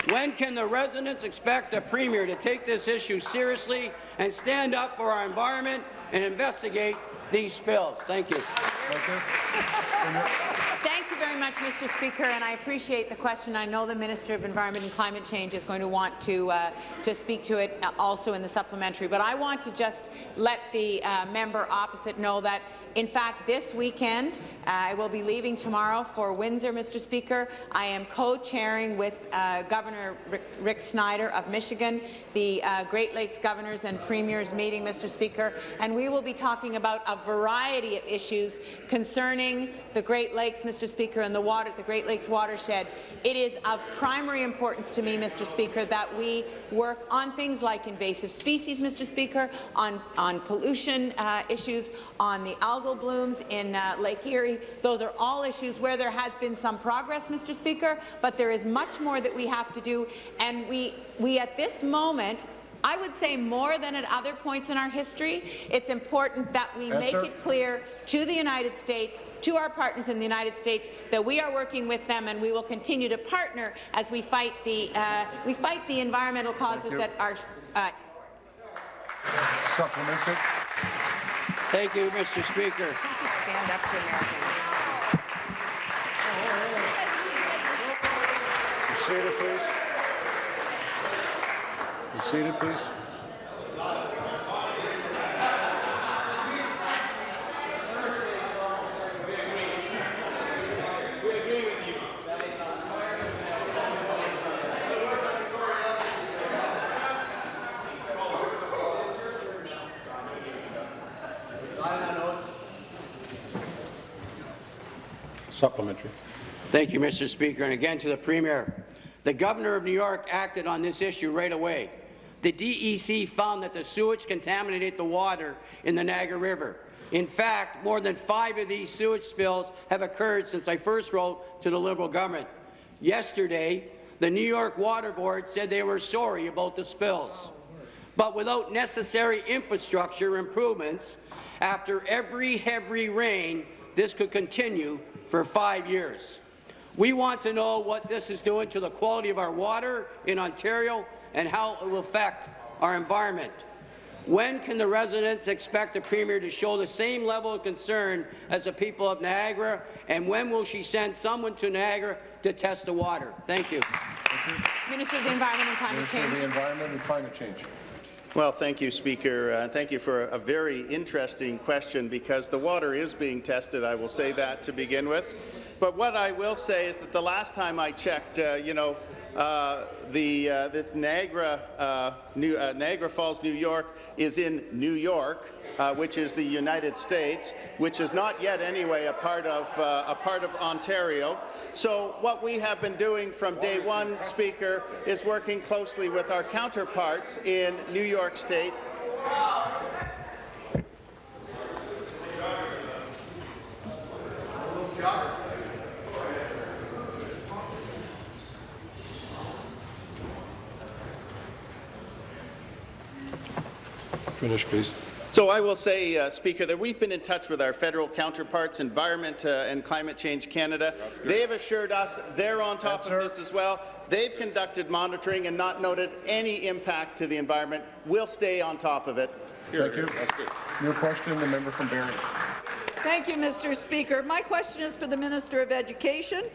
When can the residents expect the Premier to take this issue seriously and stand up for our environment and investigate these spills? Thank you. Thank you. Very much, Mr. Speaker, and I appreciate the question. I know the Minister of Environment and Climate Change is going to want to uh, to speak to it uh, also in the supplementary. But I want to just let the uh, member opposite know that in fact, this weekend, uh, I will be leaving tomorrow for Windsor, Mr. Speaker. I am co-chairing with uh, Governor Rick, Snyder of Michigan, the uh, Great Lakes Governors and Premiers meeting, Mr. Speaker, and we will be talking about a variety of issues concerning the Great Lakes, Mr. Speaker, and the water, the Great Lakes watershed. It is of primary importance to me, Mr. Speaker, that we work on things like invasive species, Mr. Speaker, on, on pollution uh, issues, on the algal algal blooms in uh, Lake Erie. Those are all issues where there has been some progress, Mr. Speaker, but there is much more that we have to do. And we, we at this moment I would say more than at other points in our history, it's important that we make it clear to the United States, to our partners in the United States, that we are working with them and we will continue to partner as we fight the, uh, we fight the environmental causes that are uh, Supplementary. Thank you, Mr. Speaker. stand up to Americans. Seated, please. Seated, please. Supplementary. Thank you, Mr. Speaker. And again to the Premier. The Governor of New York acted on this issue right away. The DEC found that the sewage contaminated the water in the Niagara River. In fact, more than five of these sewage spills have occurred since I first wrote to the Liberal government. Yesterday, the New York Water Board said they were sorry about the spills. But without necessary infrastructure improvements, after every heavy rain, this could continue for five years. We want to know what this is doing to the quality of our water in Ontario and how it will affect our environment. When can the residents expect the Premier to show the same level of concern as the people of Niagara, and when will she send someone to Niagara to test the water? Thank you. Minister of the Environment and Climate Minister of the Environment and Climate Change. Well, thank you, Speaker. Uh, thank you for a very interesting question because the water is being tested. I will say that to begin with. But what I will say is that the last time I checked, uh, you know, uh, the uh, this Niagara, uh, New, uh, Niagara Falls, New York, is in New York, uh, which is the United States, which is not yet anyway a part of uh, a part of Ontario. So what we have been doing from day one, Speaker, is working closely with our counterparts in New York State Finish, please. So I will say, uh, Speaker, that we've been in touch with our federal counterparts, Environment uh, and Climate Change Canada. They have assured us they're on top of this as well. They've conducted monitoring and not noted any impact to the environment. We'll stay on top of it. Thank you. New question, the member from Barrie. Thank you, Mr. Speaker. My question is for the Minister of Education.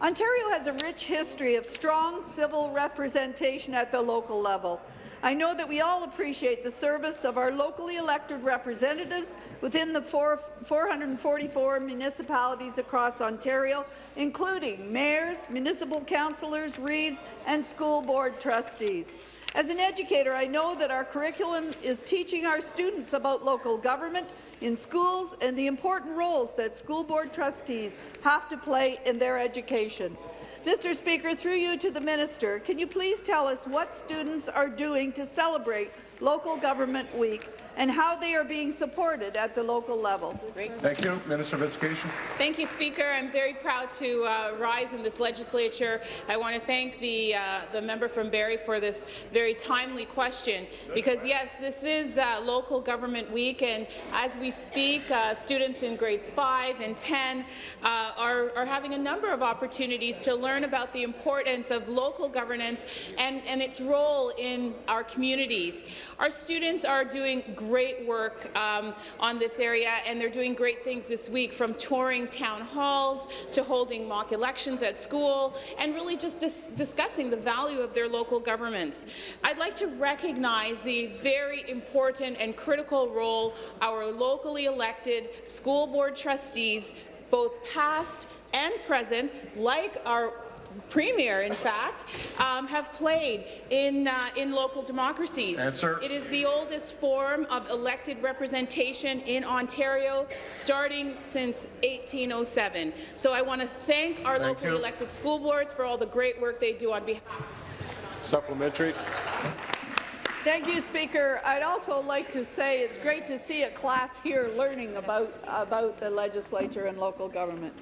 Ontario has a rich history of strong civil representation at the local level. I know that we all appreciate the service of our locally elected representatives within the four, 444 municipalities across Ontario, including mayors, municipal councillors, reeves, and school board trustees. As an educator, I know that our curriculum is teaching our students about local government in schools and the important roles that school board trustees have to play in their education. Mr. Speaker, through you to the minister, can you please tell us what students are doing to celebrate Local Government Week and how they are being supported at the local level? Thank you. Minister of Education. Thank you, Speaker. I'm very proud to uh, rise in this legislature. I want to thank the, uh, the member from Barrie for this very timely question, because yes, this is uh, Local Government Week, and as we speak, uh, students in grades 5 and 10 uh, are, are having a number of opportunities to learn about the importance of local governance and, and its role in our communities. Our students are doing great work um, on this area, and they're doing great things this week, from touring town halls to holding mock elections at school, and really just dis discussing the value of their local governments. I'd like to recognize the very important and critical role our locally elected school board trustees, both past and present, like our Premier, in fact, um, have played in, uh, in local democracies. Answer. It is the oldest form of elected representation in Ontario, starting since 1807. So I want to thank our Thank locally you. elected school boards for all the great work they do on behalf Supplementary. Thank you, Speaker. I'd also like to say it's great to see a class here learning about, about the legislature and local government.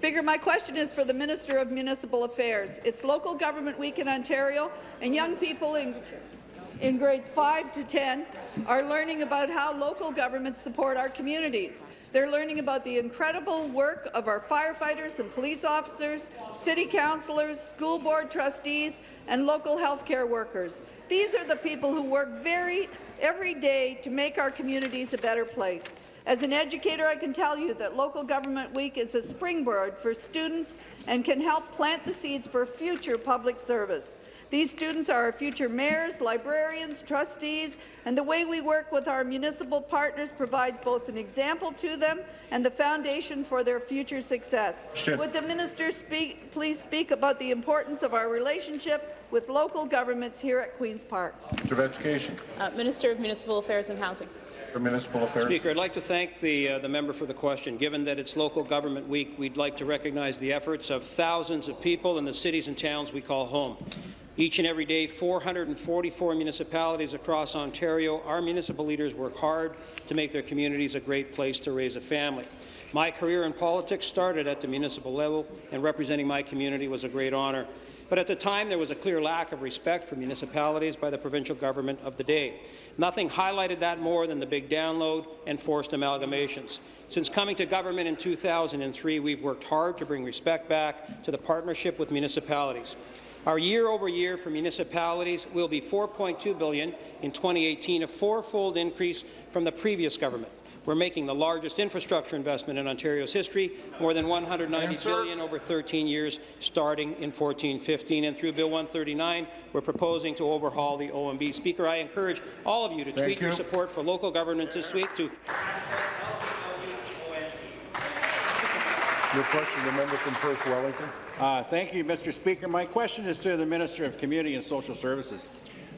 Speaker, my question is for the Minister of Municipal Affairs. It's Local Government Week in Ontario, and young people in in grades 5 to 10 are learning about how local governments support our communities. They're learning about the incredible work of our firefighters and police officers, city councillors, school board trustees, and local healthcare workers. These are the people who work very every day to make our communities a better place. As an educator, I can tell you that Local Government Week is a springboard for students and can help plant the seeds for future public service. These students are our future mayors, librarians, trustees, and the way we work with our municipal partners provides both an example to them and the foundation for their future success. Sure. Would the minister speak, please speak about the importance of our relationship with local governments here at Queen's Park? Minister of Education. Uh, Minister of Municipal Affairs and Housing. For Municipal Affairs. Speaker, I'd like to thank the, uh, the member for the question. Given that it's Local Government Week, we'd like to recognize the efforts of thousands of people in the cities and towns we call home. Each and every day, 444 municipalities across Ontario, our municipal leaders work hard to make their communities a great place to raise a family. My career in politics started at the municipal level, and representing my community was a great honour. But at the time, there was a clear lack of respect for municipalities by the provincial government of the day. Nothing highlighted that more than the big download and forced amalgamations. Since coming to government in 2003, we've worked hard to bring respect back to the partnership with municipalities. Our year-over-year for municipalities will be 4.2 billion in 2018, a fourfold increase from the previous government. We're making the largest infrastructure investment in Ontario's history, more than $190 billion over 13 years, starting in 14-15. And through Bill 139, we're proposing to overhaul the OMB. Speaker, I encourage all of you to Thank tweet your support for local government this week to Your question, the member from Perth Wellington. Uh, thank you, Mr. Speaker. My question is to the Minister of Community and Social Services.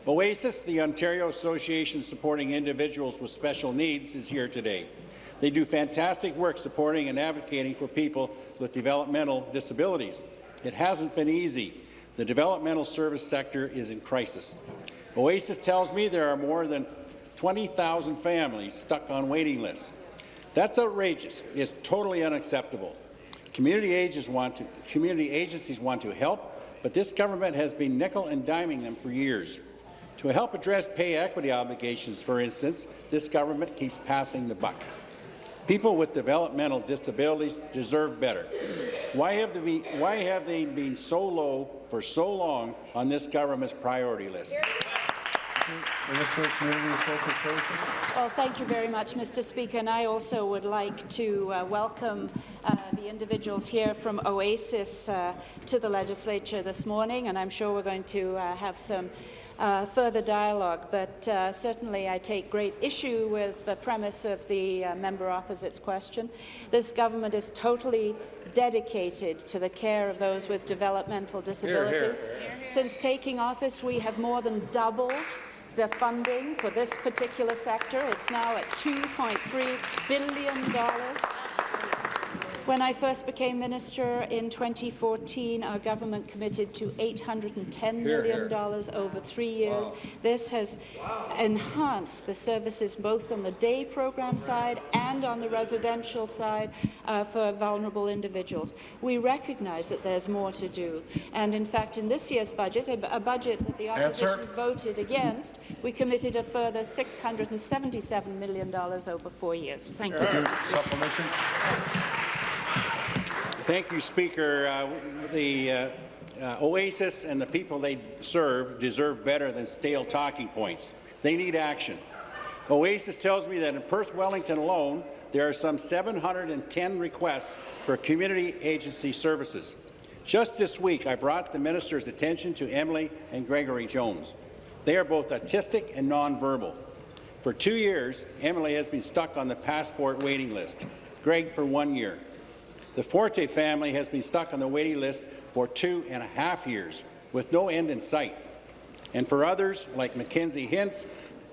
OASIS, the Ontario Association Supporting Individuals with Special Needs, is here today. They do fantastic work supporting and advocating for people with developmental disabilities. It hasn't been easy. The developmental service sector is in crisis. OASIS tells me there are more than 20,000 families stuck on waiting lists. That's outrageous. It's totally unacceptable. Community, agencies want to, community agencies want to help, but this government has been nickel and diming them for years. To help address pay equity obligations, for instance, this government keeps passing the buck. People with developmental disabilities deserve better. Why have, they been, why have they been so low for so long on this government's priority list? Well, thank you very much, Mr. Speaker, and I also would like to uh, welcome uh, the individuals here from OASIS uh, to the legislature this morning, and I'm sure we're going to uh, have some uh, further dialogue, but uh, certainly I take great issue with the premise of the uh, member opposite's question. This government is totally dedicated to the care of those with developmental disabilities. Since taking office, we have more than doubled the funding for this particular sector. It's now at $2.3 billion. When I first became minister in 2014, our government committed to $810 million over three years. This has enhanced the services both on the day program side and on the residential side uh, for vulnerable individuals. We recognize that there's more to do. And in fact, in this year's budget, a, a budget that the Answer. opposition voted against, we committed a further $677 million over four years. Thank you, Mr. Speaker. Thank you, Speaker. Uh, the uh, uh, Oasis and the people they serve deserve better than stale talking points. They need action. Oasis tells me that in Perth Wellington alone, there are some 710 requests for community agency services. Just this week, I brought the minister's attention to Emily and Gregory Jones. They are both autistic and nonverbal. For two years, Emily has been stuck on the passport waiting list, Greg for one year. The Forte family has been stuck on the waiting list for two and a half years, with no end in sight. And for others, like Mackenzie Hintz,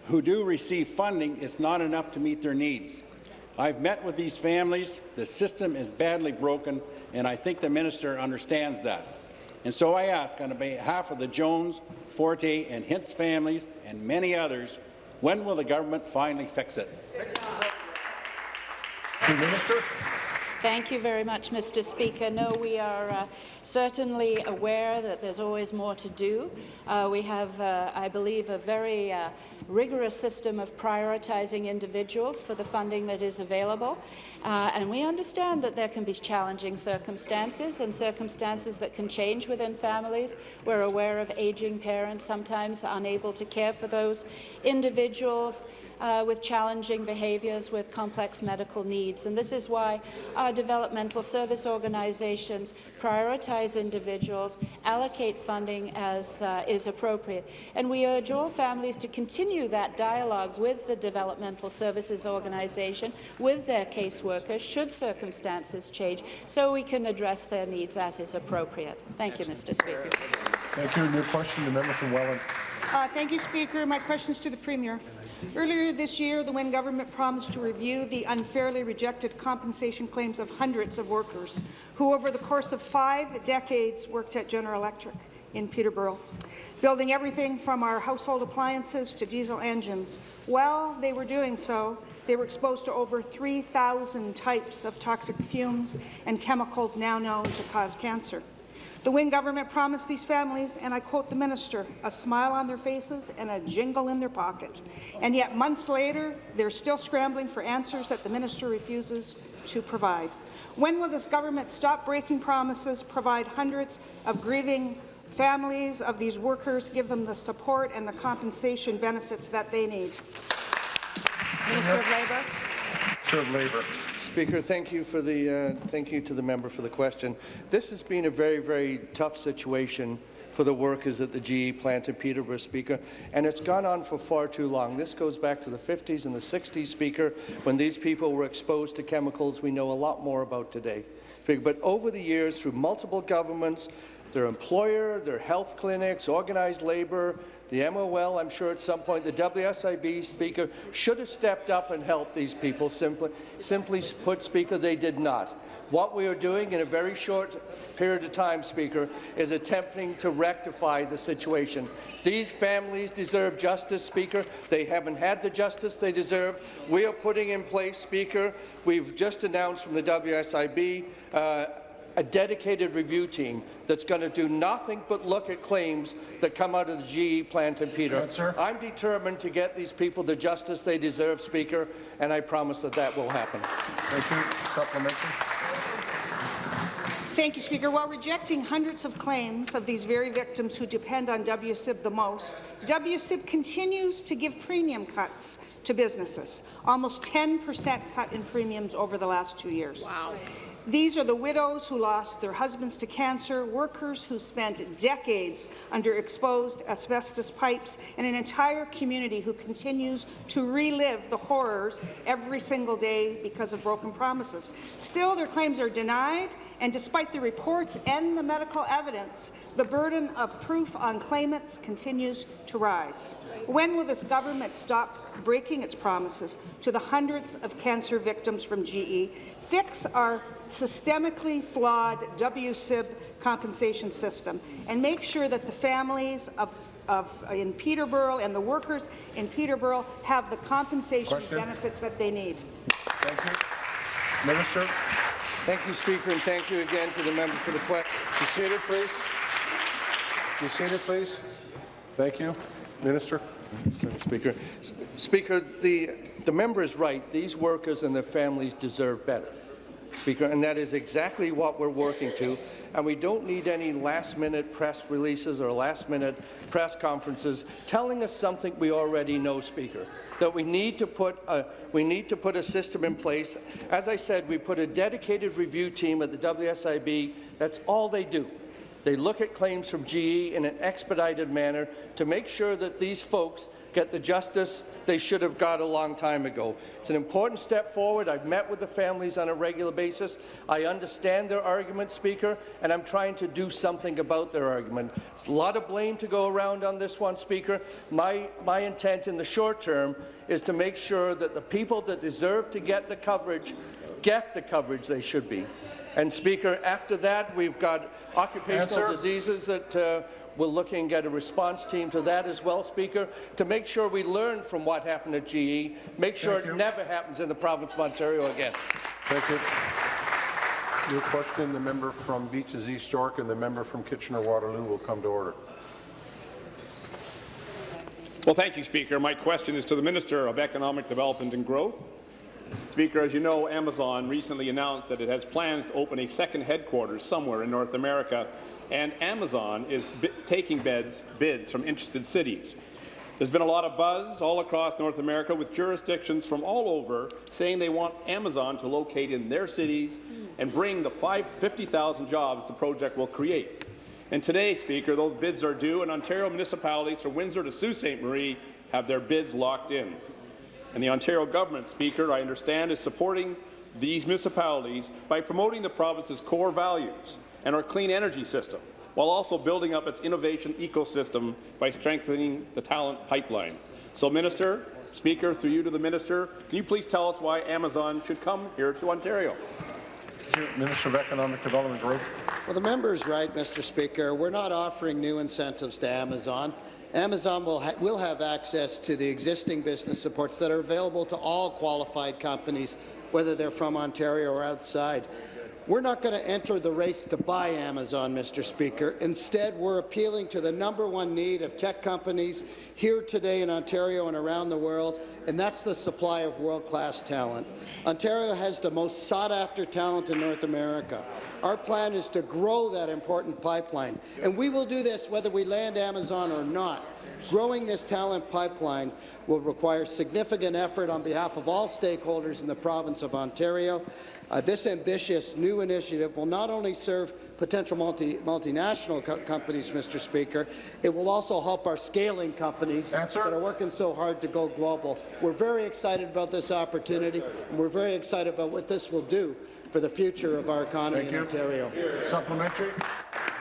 who do receive funding, it's not enough to meet their needs. I've met with these families. The system is badly broken, and I think the minister understands that. And so I ask, on behalf of the Jones, Forte, and Hintz families, and many others, when will the government finally fix it? Minister. Thank you very much, Mr. Speaker. No, we are uh, certainly aware that there's always more to do. Uh, we have, uh, I believe, a very uh, rigorous system of prioritizing individuals for the funding that is available. Uh, and we understand that there can be challenging circumstances and circumstances that can change within families. We're aware of aging parents sometimes unable to care for those individuals uh, with challenging behaviours, with complex medical needs. And this is why our developmental service organizations prioritize individuals, allocate funding as uh, is appropriate. And we urge all families to continue that dialogue with the developmental services organization, with their caseworkers, should circumstances change, so we can address their needs as is appropriate. Thank you, Mr. Speaker. Thank you. New question, the member from Welland. Uh, thank you, Speaker. My question is to the Premier. Earlier this year, the Wynne government promised to review the unfairly rejected compensation claims of hundreds of workers who, over the course of five decades, worked at General Electric in Peterborough, building everything from our household appliances to diesel engines. While they were doing so, they were exposed to over 3,000 types of toxic fumes and chemicals now known to cause cancer. The Wynne government promised these families, and I quote the minister, a smile on their faces and a jingle in their pocket. And yet months later, they're still scrambling for answers that the minister refuses to provide. When will this government stop breaking promises, provide hundreds of grieving families of these workers, give them the support and the compensation benefits that they need? Minister of Labour. Minister of Labour. Speaker, thank you for the uh, thank you to the member for the question. This has been a very, very tough situation for the workers at the GE plant in Peterborough, Speaker, and it's gone on for far too long. This goes back to the 50s and the 60s, Speaker, when these people were exposed to chemicals we know a lot more about today. But over the years, through multiple governments, their employer, their health clinics, organized labour, the MOL, I'm sure at some point, the WSIB Speaker should have stepped up and helped these people. Simply, simply put, Speaker, they did not. What we are doing in a very short period of time, Speaker, is attempting to rectify the situation. These families deserve justice, Speaker. They haven't had the justice they deserve. We are putting in place, Speaker, we've just announced from the WSIB uh, a dedicated review team that's going to do nothing but look at claims that come out of the GE plant in Peter. Answer. I'm determined to get these people the justice they deserve, Speaker, and I promise that that will happen. Thank you. Supplementary. Thank you, Speaker. While rejecting hundreds of claims of these very victims who depend on WSIB the most, WSIB continues to give premium cuts to businesses, almost 10% cut in premiums over the last two years. Wow. These are the widows who lost their husbands to cancer, workers who spent decades under exposed asbestos pipes, and an entire community who continues to relive the horrors every single day because of broken promises. Still, their claims are denied, and despite the reports and the medical evidence, the burden of proof on claimants continues to rise. When will this government stop breaking its promises to the hundreds of cancer victims from GE, fix our systemically flawed WSIB compensation system, and make sure that the families of of, in Peterborough and the workers in Peterborough have the compensation Question. benefits that they need. Thank you. Minister. Thank you, Speaker, and thank you again to the member for the question. Be seated, please. Be seated, please. Thank you. Minister. Speaker, Speaker, the, the member is right. These workers and their families deserve better. Speaker, and that is exactly what we're working to. And we don't need any last-minute press releases or last-minute press conferences telling us something we already know, Speaker. That we need to put a we need to put a system in place. As I said, we put a dedicated review team at the WSIB. That's all they do. They look at claims from GE in an expedited manner to make sure that these folks get the justice they should have got a long time ago. It's an important step forward. I've met with the families on a regular basis. I understand their argument, Speaker, and I'm trying to do something about their argument. There's a lot of blame to go around on this one, Speaker. My, my intent in the short term is to make sure that the people that deserve to get the coverage get the coverage they should be. And Speaker, after that, we've got occupational Answer. diseases that uh, we're looking at a response team to that as well, Speaker, to make sure we learn from what happened at GE, make sure Thank it you. never happens in the province of Ontario again. Thank you. Your question, the member from Beaches East York and the member from Kitchener-Waterloo will come to order. Well, thank you, Speaker. My question is to the Minister of Economic Development and Growth. Speaker, as you know, Amazon recently announced that it has plans to open a second headquarters somewhere in North America, and Amazon is taking bids, bids from interested cities. There's been a lot of buzz all across North America with jurisdictions from all over saying they want Amazon to locate in their cities and bring the 50,000 jobs the project will create. And today, Speaker, those bids are due, and Ontario municipalities from Windsor to Sault Ste. Marie have their bids locked in. And the Ontario government, Speaker, I understand, is supporting these municipalities by promoting the province's core values and our clean energy system while also building up its innovation ecosystem by strengthening the talent pipeline. So, Minister, Speaker, through you to the Minister, can you please tell us why Amazon should come here to Ontario? Minister of Economic Development Growth. Well, the member is right, Mr. Speaker. We're not offering new incentives to Amazon. Amazon will, ha will have access to the existing business supports that are available to all qualified companies, whether they're from Ontario or outside. We're not going to enter the race to buy Amazon, Mr. Speaker. Instead, we're appealing to the number one need of tech companies here today in Ontario and around the world, and that's the supply of world-class talent. Ontario has the most sought-after talent in North America. Our plan is to grow that important pipeline, and we will do this whether we land Amazon or not. Growing this talent pipeline will require significant effort on behalf of all stakeholders in the province of Ontario. Uh, this ambitious new initiative will not only serve potential multi multinational co companies, Mr. Speaker, it will also help our scaling companies that are working so hard to go global. We're very excited about this opportunity, and we're very excited about what this will do for the future of our economy thank in you. Ontario. Supplementary.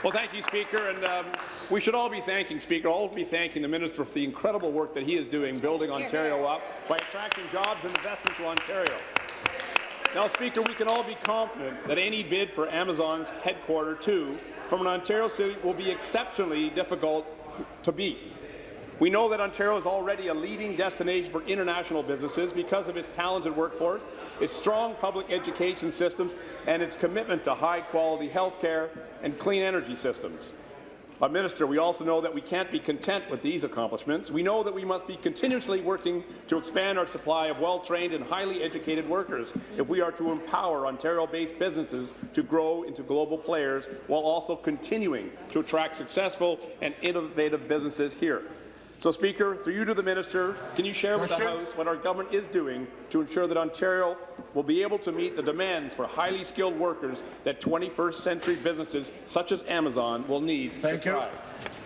Well, thank you, Speaker, and um, we should all be thanking Speaker, all be thanking the Minister for the incredible work that he is doing building Ontario up by attracting jobs and investment to Ontario. Now, Speaker, we can all be confident that any bid for Amazon's headquarter two from an Ontario city will be exceptionally difficult to beat. We know that Ontario is already a leading destination for international businesses because of its talented workforce, its strong public education systems, and its commitment to high-quality health care and clean energy systems. But, Minister, we also know that we can't be content with these accomplishments. We know that we must be continuously working to expand our supply of well-trained and highly educated workers if we are to empower Ontario-based businesses to grow into global players while also continuing to attract successful and innovative businesses here. So, Speaker, through you to the minister, can you share with the House what our government is doing to ensure that Ontario will be able to meet the demands for highly skilled workers that 21st century businesses such as Amazon will need Thank to you.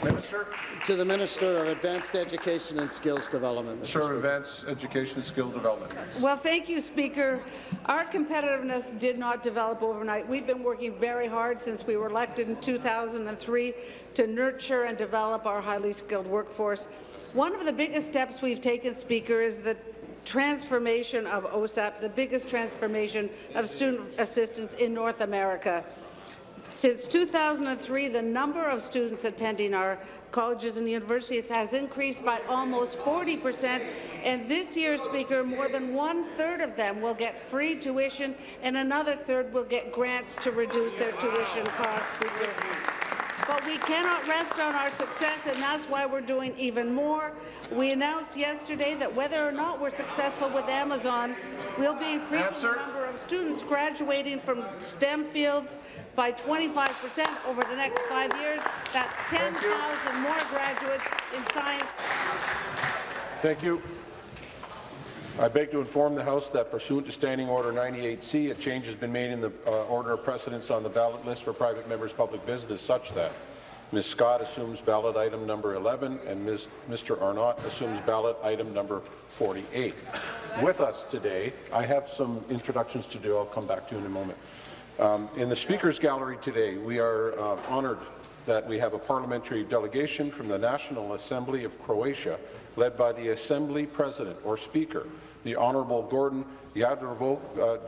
Thrive? Minister. To the Minister of Advanced Education and Skills Development. Mr. Minister of Advanced Education and Skills Development. Well, thank you, Speaker. Our competitiveness did not develop overnight. We've been working very hard since we were elected in 2003 to nurture and develop our highly skilled workforce. One of the biggest steps we've taken, Speaker, is the transformation of OSAP, the biggest transformation of student assistance in North America. Since 2003, the number of students attending our colleges and universities has increased by almost 40 percent, and this year, Speaker, more than one-third of them will get free tuition, and another third will get grants to reduce their tuition costs, Speaker. But we cannot rest on our success, and that's why we're doing even more. We announced yesterday that whether or not we're successful with Amazon, we'll be increasing Answer. the number of students graduating from STEM fields by 25 percent over the next five years. That's 10,000 more graduates in science. Thank you. I beg to inform the House that pursuant to Standing Order 98C, a change has been made in the uh, order of precedence on the ballot list for private members' public business such that Ms. Scott assumes ballot item number 11 and Ms. Mr. Arnott assumes ballot item number 48. With us today, I have some introductions to do. I'll come back to you in a moment. Um, in the Speaker's Gallery today, we are uh, honoured that we have a parliamentary delegation from the National Assembly of Croatia, led by the Assembly President or Speaker, the Honourable Gordon Jadrovo, uh,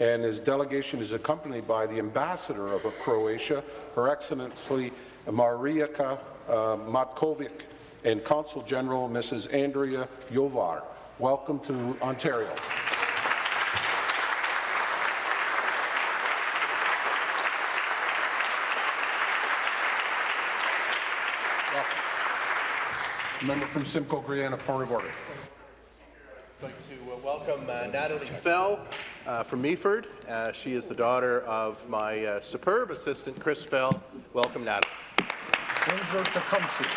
and his delegation is accompanied by the Ambassador of Croatia, Her Excellency Marijka uh, Matkovic, and Consul General Mrs. Andrea Jovar. Welcome to Ontario. Member from Simcoe Grey a point of order. I'd like to uh, welcome uh, Natalie Fell uh, from Meaford. Uh, she is the daughter of my uh, superb assistant, Chris Fell. Welcome, Natalie. Windsor Tecumseh.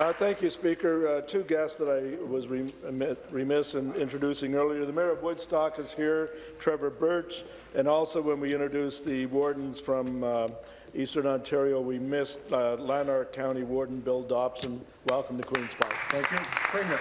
Uh, thank you, Speaker. Uh, two guests that I was remiss in introducing earlier. The Mayor of Woodstock is here, Trevor Birch, and also when we introduced the wardens from uh, Eastern Ontario, we missed uh, Lanark County Warden Bill Dobson. Welcome to Queen's Park. Thank you. Premier.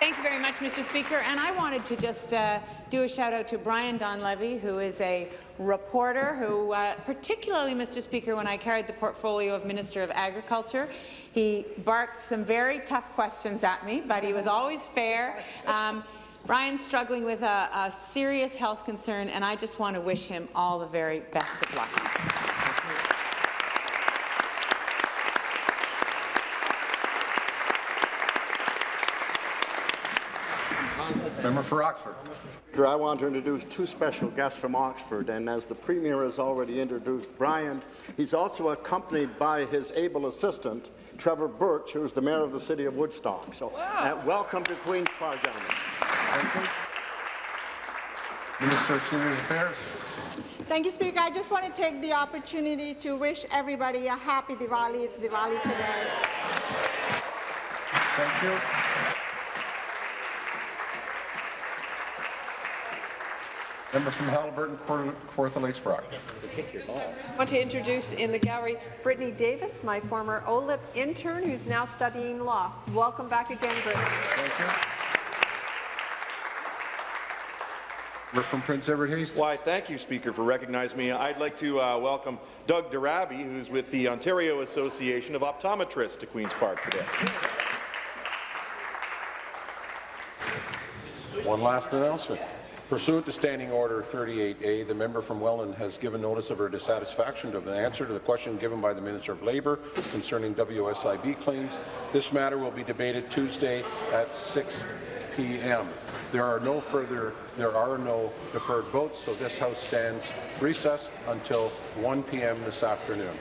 Thank you very much, Mr. Speaker. And I wanted to just uh, do a shout out to Brian Donlevy, who is a reporter who, uh, particularly, Mr. Speaker, when I carried the portfolio of Minister of Agriculture, he barked some very tough questions at me, but he was always fair. Um, Brian's struggling with a, a serious health concern, and I just want to wish him all the very best of luck. Member for Oxford. I want to introduce two special guests from Oxford, and as the Premier has already introduced Brian, he's also accompanied by his able assistant, Trevor Birch, who's the Mayor of the City of Woodstock. So wow. uh, welcome to Queen's Park, gentlemen. Minister of Senior Affairs. Thank you, Speaker. I just want to take the opportunity to wish everybody a happy Diwali. It's Diwali today. Thank you. Member from Haliburton, Kawartha Lakes Brock. I want to introduce in the gallery Brittany Davis, my former OLIP intern, who's now studying law. Welcome back again, Brittany. Thank you. We're from Prince Edward Hastings. Why, thank you, Speaker, for recognizing me. I'd like to uh, welcome Doug Darabi, who's with the Ontario Association of Optometrists to Queen's Park today. One last announcement. Pursuant to Standing Order 38A, the member from Welland has given notice of her dissatisfaction of the answer to the question given by the Minister of Labour concerning WSIB claims. This matter will be debated Tuesday at 6 p.m. There are no further there are no deferred votes, so this House stands recessed until 1 p.m. this afternoon.